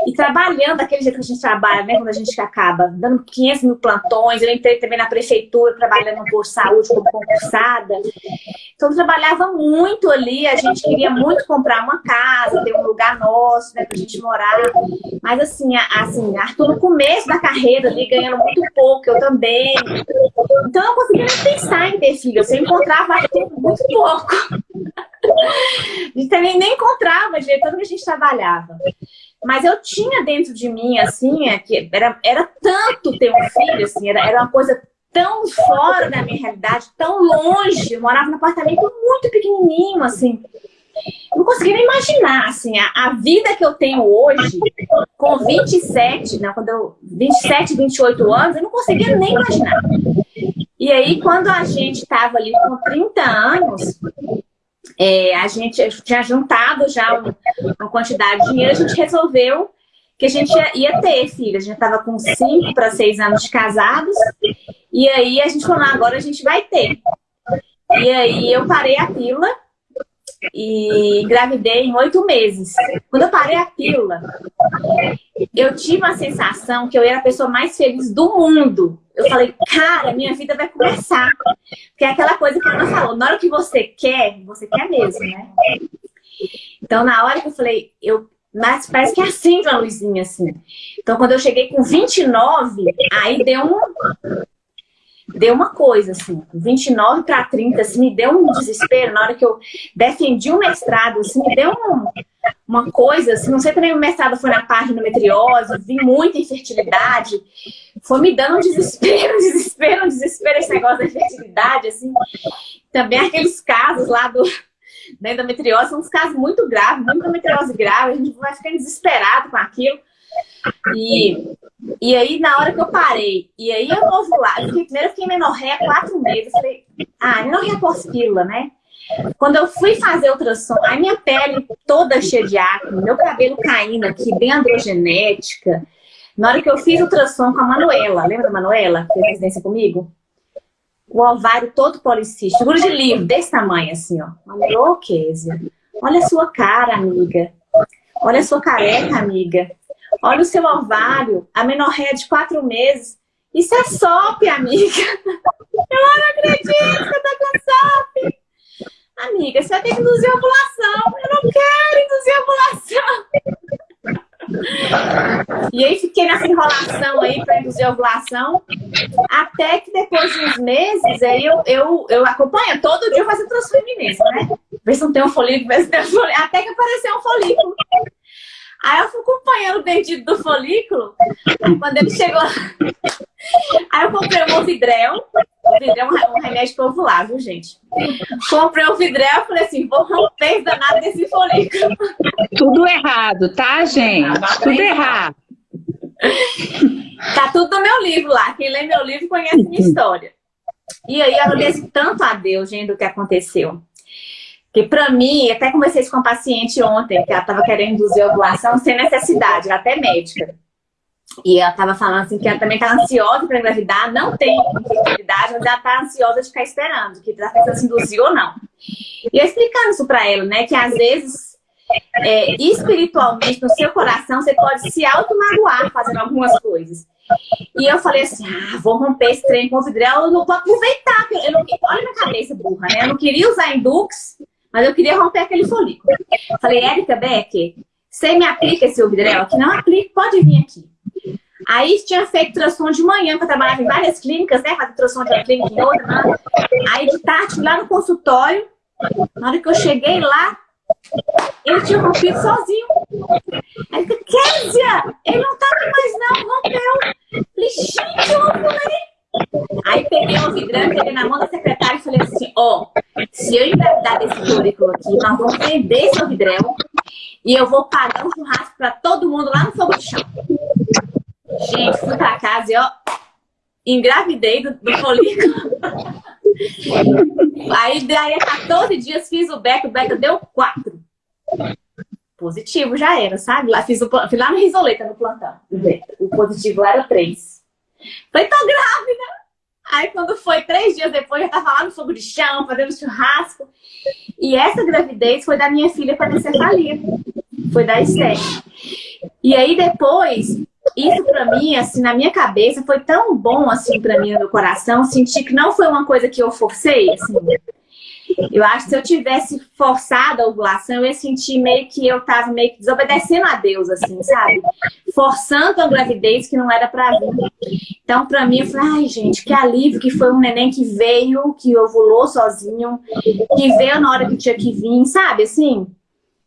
E trabalhando daquele jeito que a gente trabalha, né? Quando a gente acaba dando 500 mil plantões. Eu entrei também na prefeitura, trabalhando de saúde como concursada. Então, trabalhava muito ali. A gente queria muito comprar uma casa, ter um lugar nosso, né? Pra gente morar. Mas, assim, assim Arthur no começo da carreira ali, ganhando muito pouco. Eu também. Então, eu não conseguia nem pensar em ter filho. Eu encontrava Arthur muito pouco. A gente também nem encontrava de tanto que a gente trabalhava. Mas eu tinha dentro de mim, assim, é que era, era tanto ter um filho, assim, era, era uma coisa tão fora da minha realidade, tão longe. Eu morava num apartamento muito pequenininho, assim. Não conseguia nem imaginar, assim, a, a, vida que eu tenho hoje, com 27, não, quando eu, 27, 28 anos, eu não conseguia nem imaginar. E aí, quando a gente estava ali com 30 anos, é, a gente tinha juntado já um, uma quantidade de dinheiro, a gente resolveu que a gente ia, ia ter filhos. A gente estava com 5 para 6 anos de casados, e aí a gente falou, agora a gente vai ter. E aí eu parei a pílula, e engravidei em oito meses. Quando eu parei a pílula, eu tive uma sensação que eu era a pessoa mais feliz do mundo. Eu falei, cara, minha vida vai começar. Porque é aquela coisa que a Ana falou, na hora que você quer, você quer mesmo, né? Então, na hora que eu falei, eu, mas parece que acende uma luzinha assim. Então, quando eu cheguei com 29, aí deu um, deu uma coisa, assim, 29 para 30, assim, me deu um desespero na hora que eu defendi o mestrado, assim, me deu um, uma coisa, assim, não sei também o mestrado foi na parte de endometriose, vi muita infertilidade, foi me dando um desespero, um desespero, um desespero esse negócio da infertilidade, assim, também aqueles casos lá do, da endometriose, são uns casos muito graves, muita endometriose grave, a gente vai ficando desesperado com aquilo, e, e aí, na hora que eu parei, e aí eu fiquei, primeiro eu fiquei menorréia quatro meses, falei, ah, menorréia pós-pílula, né? Quando eu fui fazer ultrassom, a minha pele toda cheia de acne, meu cabelo caindo aqui, bem androgenética. Na hora que eu fiz ultrassom com a Manuela, lembra da Manuela, que fez residência comigo? O ovário todo policístico, de livro, desse tamanho assim, ó. Manuela, Kézia, olha a sua cara, amiga. Olha a sua careca, amiga. Olha o seu ovário, a menorréia de quatro meses. Isso é SOP, amiga. Eu não acredito que eu tô com SOP. Amiga, você vai ter que induzir ovulação. Eu não quero induzir ovulação. E aí fiquei nessa enrolação aí para induzir ovulação. Até que depois de uns meses, aí eu, eu, eu acompanho. Todo dia eu faço transfeminência, né? Ver se não tem um folículo, ver se tem um folículo. Até que apareceu um folículo. Aí eu fui acompanhando o dedinho do folículo. Quando ele chegou. Aí eu comprei um vidrel. O vidrel é um remédio viu, gente? Comprei um vidrel e falei assim: vou romper danado desse folículo. Tudo errado, tá, gente? Tudo errado. Tá tudo no meu livro lá. Quem lê meu livro conhece minha história. E aí eu agradeço tanto a Deus, gente, do que aconteceu. Porque para mim, até conversei com uma paciente ontem, que ela estava querendo induzir a ovulação sem necessidade, até médica. E ela estava falando assim que ela também está ansiosa para engravidar, não tem infertilidade, mas ela está ansiosa de ficar esperando, que está pensando se induzir ou não. E eu explicando isso para ela, né, que às vezes, é, espiritualmente, no seu coração, você pode se auto-magoar fazendo algumas coisas. E eu falei assim, ah, vou romper esse trem com o vidrel, eu não vou aproveitar. Eu não, olha minha cabeça burra, né? Eu não queria usar Indux, mas eu queria romper aquele folículo. Falei, Érica Becker, você me aplica esse Obidrel aqui? Não aplica, pode vir aqui. Aí tinha feito ultrassom de manhã, que eu trabalhava em várias clínicas, né? Fazer ultrassom de uma clínica em outra. Né? Aí de tarde, lá no consultório, na hora que eu cheguei lá, ele tinha rompido sozinho. Aí eu Kézia, ele não tá aqui mais não, rompeu. Falei, gente, eu ovulei. Aí peguei um vidrão, peguei na mão da secretária e falei assim, ó, oh, se eu engravidar desse currículo aqui, nós vamos vender esse vidrão e eu vou pagar um churrasco pra todo mundo lá no fogo de chão. Gente, fui pra casa e ó, engravidei do, do folículo. Aí daí a 14 dias fiz o beco, o beco deu 4. Positivo já era, sabe? Lá, fiz o, fui lá no Risoleta, no plantão. O positivo era 3. Falei, tô grávida! Aí quando foi três dias depois, eu tava lá no fogo de chão, fazendo churrasco. E essa gravidez foi da minha filha com anencefalia. Foi da Esther. E aí depois, isso pra mim, assim, na minha cabeça, foi tão bom, assim, pra mim, no meu coração, sentir que não foi uma coisa que eu forcei, assim. Eu acho que se eu tivesse forçado a ovulação, eu ia sentir meio que eu tava meio que desobedecendo a Deus, assim, sabe? Forçando a gravidez que não era pra vir. Então, pra mim, eu falei, ai, gente, que alívio que foi um neném que veio, que ovulou sozinho, que veio na hora que tinha que vir, sabe? Assim,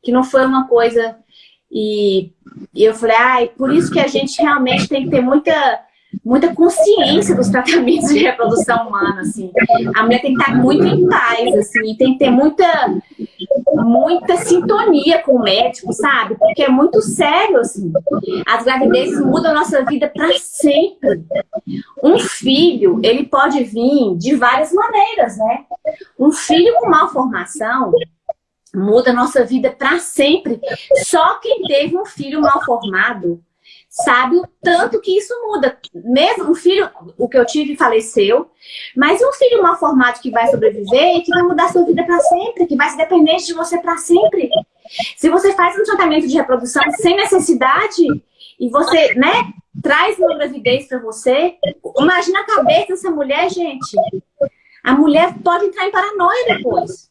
que não foi uma coisa... E, e eu falei, ai, por isso que a gente realmente tem que ter muita muita consciência dos tratamentos de reprodução humana, assim. A mulher tem que estar muito em paz, assim, tem que ter muita, muita sintonia com o médico, sabe? Porque é muito sério, assim. As gravidezes mudam a nossa vida para sempre. Um filho, ele pode vir de várias maneiras, né? Um filho com malformação muda a nossa vida para sempre. Só quem teve um filho mal formado sabe o tanto que isso muda. Mesmo um filho, o que eu tive faleceu, mas um filho mal formado que vai sobreviver que vai mudar sua vida para sempre, que vai ser dependente de você para sempre. Se você faz um tratamento de reprodução sem necessidade e você, né, traz uma gravidez para você, imagina a cabeça dessa mulher, gente. A mulher pode entrar em paranoia depois.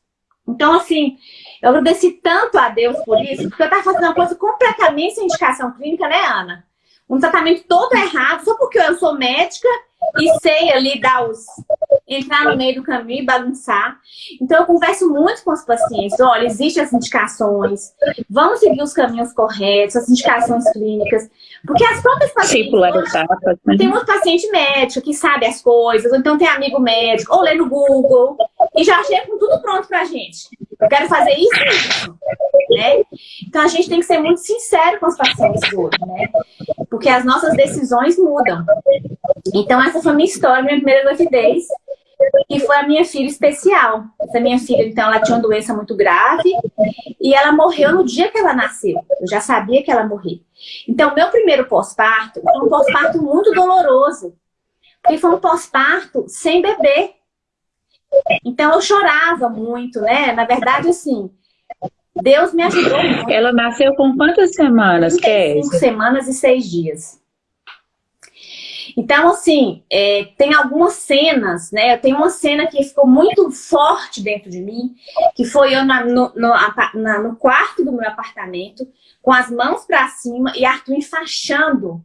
Então, assim, eu agradeci tanto a Deus por isso, porque eu estava fazendo uma coisa completamente sem indicação clínica, né, Ana? Um tratamento todo errado, só porque eu sou médica e sei ali dar os... entrar no meio do caminho e bagunçar. Então, eu converso muito com os pacientes. Olha, existem as indicações, vamos seguir os caminhos corretos, as indicações clínicas. Porque as próprias pacientes... Né? tem muito paciente médico que sabe as coisas, ou então tem amigo médico, ou lê no Google, e já chega com tudo pronto pra gente. Eu quero fazer isso e isso. Né? Então, a gente tem que ser muito sincero com os pacientes hoje, né? Porque as nossas decisões mudam. Então, essa foi a minha história, minha primeira gravidez, que foi a minha filha especial. Essa minha filha, então, ela tinha uma doença muito grave e ela morreu no dia que ela nasceu. Eu já sabia que ela morria. Então, meu primeiro pós-parto foi um pós-parto muito doloroso, porque foi um pós-parto sem bebê. Então, eu chorava muito, né? Na verdade, assim, Deus me ajudou muito. Ela nasceu com quantas semanas, Cinco semanas e seis dias. Então, assim, é, tem algumas cenas, né? Tem uma cena que ficou muito forte dentro de mim, que foi eu na, no, no, na, no quarto do meu apartamento, com as mãos para cima e Arthur enfaixando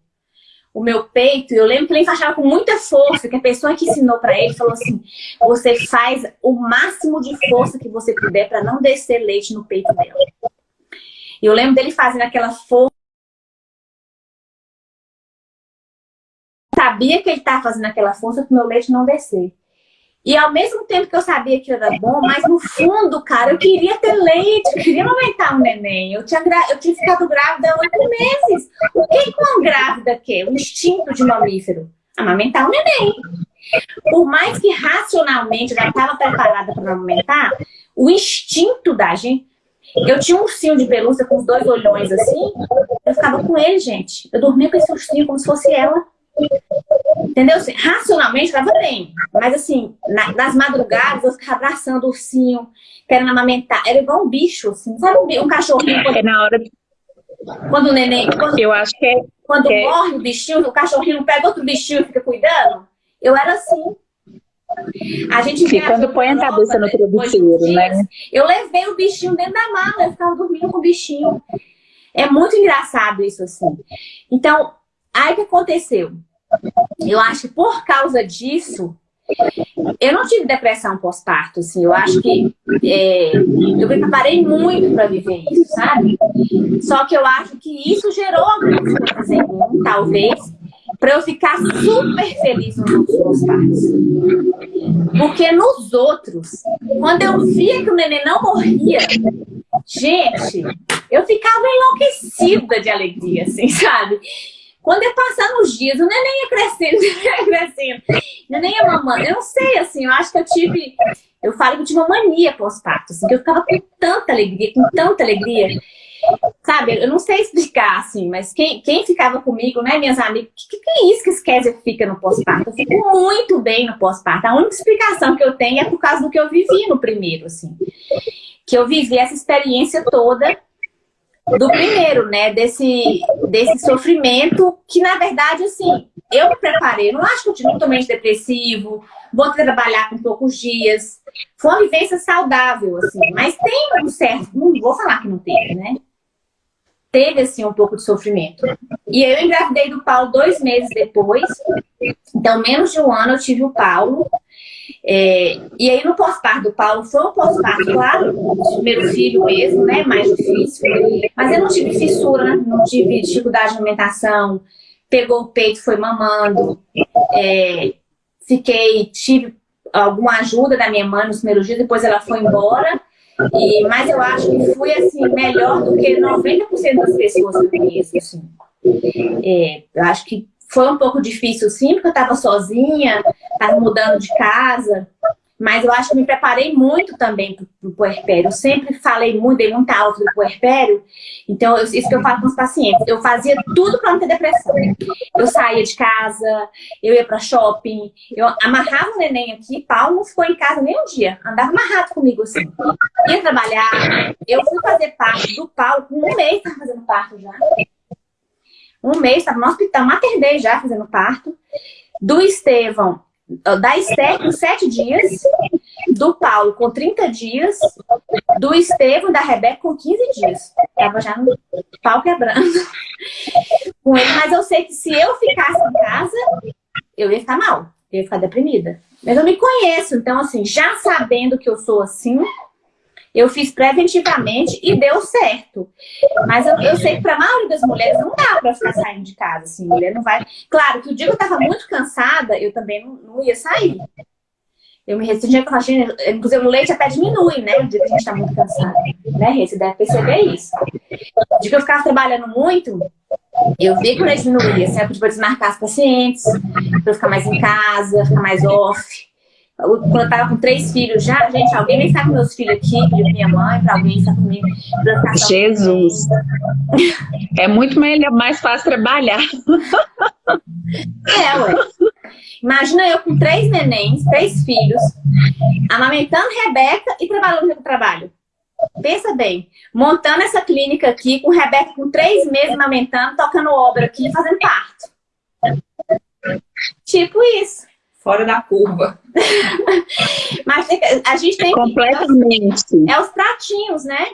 o meu peito. Eu lembro que ele enfaixava com muita força, que a pessoa que ensinou para ele falou assim, você faz o máximo de força que você puder para não descer leite no peito dela. E eu lembro dele fazendo aquela força sabia que ele estava fazendo aquela força para o meu leite não descer. E ao mesmo tempo que eu sabia que era bom, mas no fundo, cara, eu queria ter leite, eu queria aumentar um neném. Eu tinha, eu tinha ficado grávida há oito meses. O que, que uma grávida quer? O instinto de mamífero? Amamentar um neném. Por mais que racionalmente eu já estava preparada para amamentar, o instinto da gente... Eu tinha um ursinho de pelúcia com os dois olhões assim, eu ficava com ele, gente. Eu dormia com esse ursinho como se fosse ela. Entendeu? Assim, racionalmente estava bem. Mas assim, na, nas madrugadas eu ficava abraçando o ursinho, querendo amamentar. Era igual um bicho, assim. Sabe um, um cachorrinho? Quando, é na hora. Quando o neném... Quando, eu acho que é... Quando que é morre o bichinho, o cachorrinho pega outro bichinho e fica cuidando. Eu era assim. A gente e quando põe a cabeça no travesseiro, né? Eu levei o bichinho dentro da mala, eu ficava dormindo com o bichinho. É muito engraçado isso, assim. Então, aí o que aconteceu? Eu acho que por causa disso, eu não tive depressão pós-parto, assim, eu acho que é, eu me preparei muito para viver isso, sabe? Só que eu acho que isso gerou algumas coisas em mim, talvez, para eu ficar super feliz nos pós-partos. Porque nos outros, quando eu via que o neném não morria, gente, eu ficava enlouquecida de alegria, assim, sabe? Quando ia passar nos dias, o neném ia crescendo, ia crescendo. O neném ia mamando. Eu não sei, assim, eu acho que eu tive... Eu falo que eu tive uma mania pós-parto, assim, que eu ficava com tanta alegria, com tanta alegria. Sabe, eu não sei explicar, assim, mas quem, quem ficava comigo, né, minhas amigas, o que, que, é isso que esquece fica no pós-parto? Eu fico muito bem no pós-parto. A única explicação que eu tenho é por causa do que eu vivi no primeiro, assim. Que eu vivi essa experiência toda do primeiro, né? Desse, desse sofrimento que, na verdade, assim, eu me preparei. Não acho que eu tive muito depressivo, vou trabalhar com poucos dias. Foi uma vivência saudável, assim. Mas tem um certo... Não vou falar que não teve, né? Teve, assim, um pouco de sofrimento. E eu engravidei do Paulo dois meses depois. Então, menos de um ano eu tive o Paulo. É, e aí no pós-parto do Paulo foi um pós-parto, claro, primeiro filho mesmo, né, mais difícil, mas eu não tive fissura, não tive dificuldade de alimentação, pegou o peito, foi mamando, é, fiquei, tive alguma ajuda da minha mãe nos primeiros dias, depois ela foi embora, e, mas eu acho que fui assim, melhor do que 90% das pessoas que eu conheço, assim. É, eu acho que foi um pouco difícil sim, porque eu estava sozinha, estava mudando de casa. mas eu acho que me preparei muito também para o puerpério. Eu sempre falei muito, dei muita alta do puerpério. Então, eu, isso que eu falo com os pacientes. Eu fazia tudo para não ter depressão. Eu saía de casa, eu ia para shopping, eu amarrava o neném aqui, Paulo não ficou em casa nem um dia. Andava amarrado comigo assim. Ia trabalhar. Eu fui fazer parte do Paulo com um mês, estava fazendo parto já. Um mês, estava no hospital, maternei já fazendo parto. Do Estevão, da Esther com sete dias, do Paulo com 30 dias, do Estevam e da Rebeca com 15 dias. Tava já no pau quebrando com ele, mas eu sei que se eu ficasse em casa, eu ia ficar mal, eu ia ficar deprimida. Mas eu me conheço, então assim, já sabendo que eu sou assim, eu fiz preventivamente e deu certo. Mas eu, eu sei que para a maioria das mulheres não dá para ficar saindo de casa. Assim, mulher não vai. Claro que o dia que eu estava muito cansada, eu também não, não ia sair. Eu me restringia com a gente, inclusive o leite até diminui, né? O dia que a gente está muito cansado. Né, Você deve perceber isso. O dia que eu ficava trabalhando muito, eu vi que o leite diminuía. Assim, eu podia desmarcar as pacientes, para ficar mais em casa, ficar mais off quando eu tava com três filhos já, gente, alguém vem estar com meus filhos aqui, minha mãe, para alguém estar comigo. Jesus! É muito melhor, mais fácil trabalhar. É, ué. Imagina eu com três nenéns, três filhos, amamentando Rebeca e trabalhando no trabalho. Pensa bem, montando essa clínica aqui, com Rebeca com três meses amamentando, tocando obra aqui, fazendo parto. Tipo isso fora da curva. Mas a gente tem Completamente. Que... É os pratinhos, né?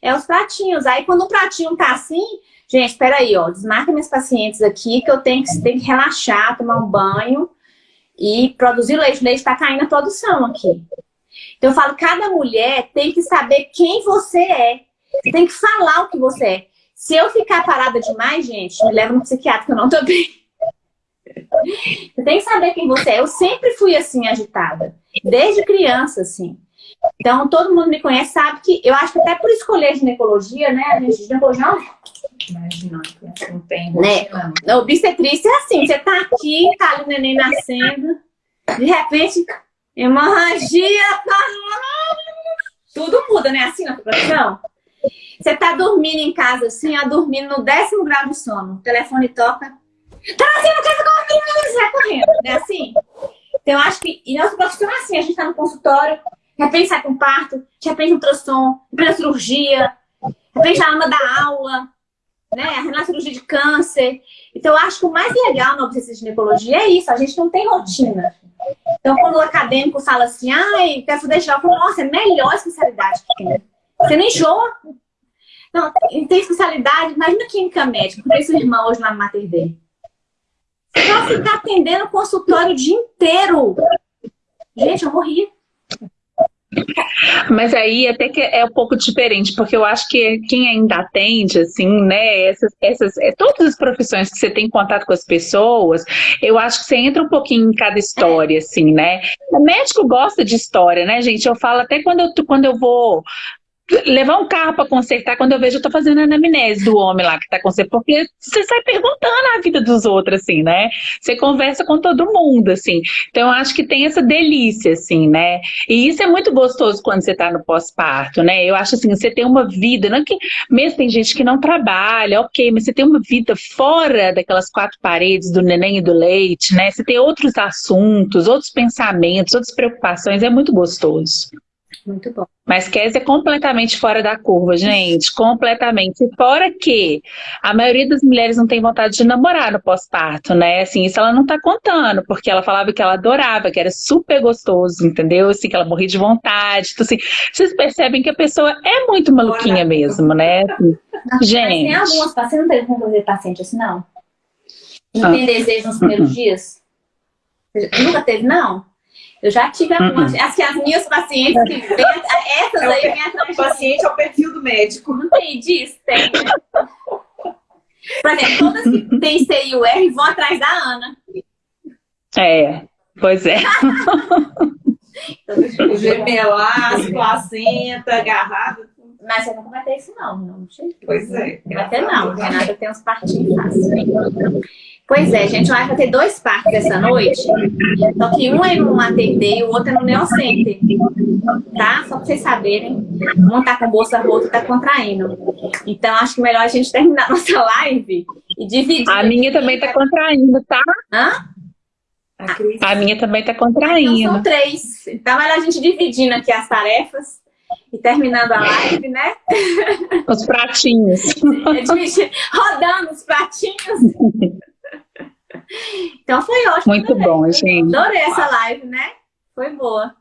É os pratinhos. Aí quando o pratinho tá assim, gente, espera aí, ó, desmarca minhas pacientes aqui que eu tenho que, tenho que relaxar, tomar um banho e produzir leite. O leite tá caindo a produção aqui. Então eu falo, cada mulher tem que saber quem você é. Você tem que falar o que você é. Se eu ficar parada demais, gente, me leva no psiquiatra que eu não tô bem. Você tem que saber quem você é. Eu sempre fui assim, agitada. Desde criança, assim. Então, todo mundo me conhece, sabe que... Eu acho que até por escolher ginecologia, né? A gente, ginecologia Imagina, não tem né? A obstetrícia é assim, você tá aqui, tá ali o neném nascendo, de repente, hemorragia, tá... tudo muda, né? Assim na profissão. Você tá dormindo em casa assim, ó, dormindo no décimo grau de sono. O telefone toca, Trazendo casa correndo, sai correndo, né? Assim. Então, eu acho que, e nossa profissão é assim, a gente tá no consultório, de repente sai com parto, de repente um ultrassom, de repente a cirurgia, de repente a ama da aula, né? Na cirurgia de câncer. Então, eu acho que o mais legal na obsessão ginecologia é isso, a gente não tem rotina. Então, quando o acadêmico fala assim, ai, quero fazer geral, eu falo, nossa, é a melhor especialidade que tem. Você não enjoa. Não, tem especialidade, imagina química médica, como sua irmã hoje lá no Mater Dei. Pra ficar atendendo o consultório o dia inteiro. Gente, eu morri. Mas aí até que é um pouco diferente, porque eu acho que quem ainda atende, assim, né, essas, essas, é, todas as profissões que você tem contato com as pessoas, eu acho que você entra um pouquinho em cada história, assim, né. O médico gosta de história, né, gente? Eu falo até quando eu, quando eu vou levar um carro para consertar, quando eu vejo, eu tô fazendo a anamnese do homem lá que tá consertando, porque você sai perguntando a vida dos outros, assim, né? Você conversa com todo mundo, assim. Então, eu acho que tem essa delícia, assim, né? E isso é muito gostoso quando você tá no pós-parto, né? Eu acho assim, você tem uma vida, não é que mesmo tem gente que não trabalha, ok, mas você tem uma vida fora daquelas quatro paredes do neném e do leite, né? Você tem outros assuntos, outros pensamentos, outras preocupações, é muito gostoso. Muito bom. Mas Kes é completamente fora da curva, gente, completamente. Fora que a maioria das mulheres não tem vontade de namorar no pós-parto, né? Assim, isso ela não tá contando, porque ela falava que ela adorava, que era super gostoso, entendeu? Assim, que ela morria de vontade. Então, assim, vocês percebem que a pessoa é muito maluquinha mesmo, né? Assim, não, gente. tem algumas pacientes, não teve como fazer paciente assim, não? Não ah. tem desejo nos primeiros uh -uh. dias? Nunca teve, não? Eu já tive algumas. Uh -uh. Acho que as minhas pacientes que vêm. Essas é aí vêm atrás. O paciente é o perfil do médico. Não tem disso? Tem. Por exemplo, todas que têm C e R vão atrás da Ana. É, pois é. Então, gemelar, placenta, agarrado. Mas você nunca vai ter isso não, não. Pois é. Vai ter não, Renata tem uns partinhos fáceis. Pois é, gente, vai ter dois parques essa noite, só que um é no Day e o outro é no Neocenter, tá? Só pra vocês saberem, um tá com bolsa rota, tá contraindo. Então, acho que melhor a gente terminar nossa live e dividir. A minha também tá contraindo, tá? Hã? A, a minha também tá contraindo. Então, são três. Então, melhor a gente dividindo aqui as tarefas e terminando a live, né? Os pratinhos. Rodando os pratinhos. Então foi ótimo. Muito né? bom, gente. Adorei essa live, né? Foi boa.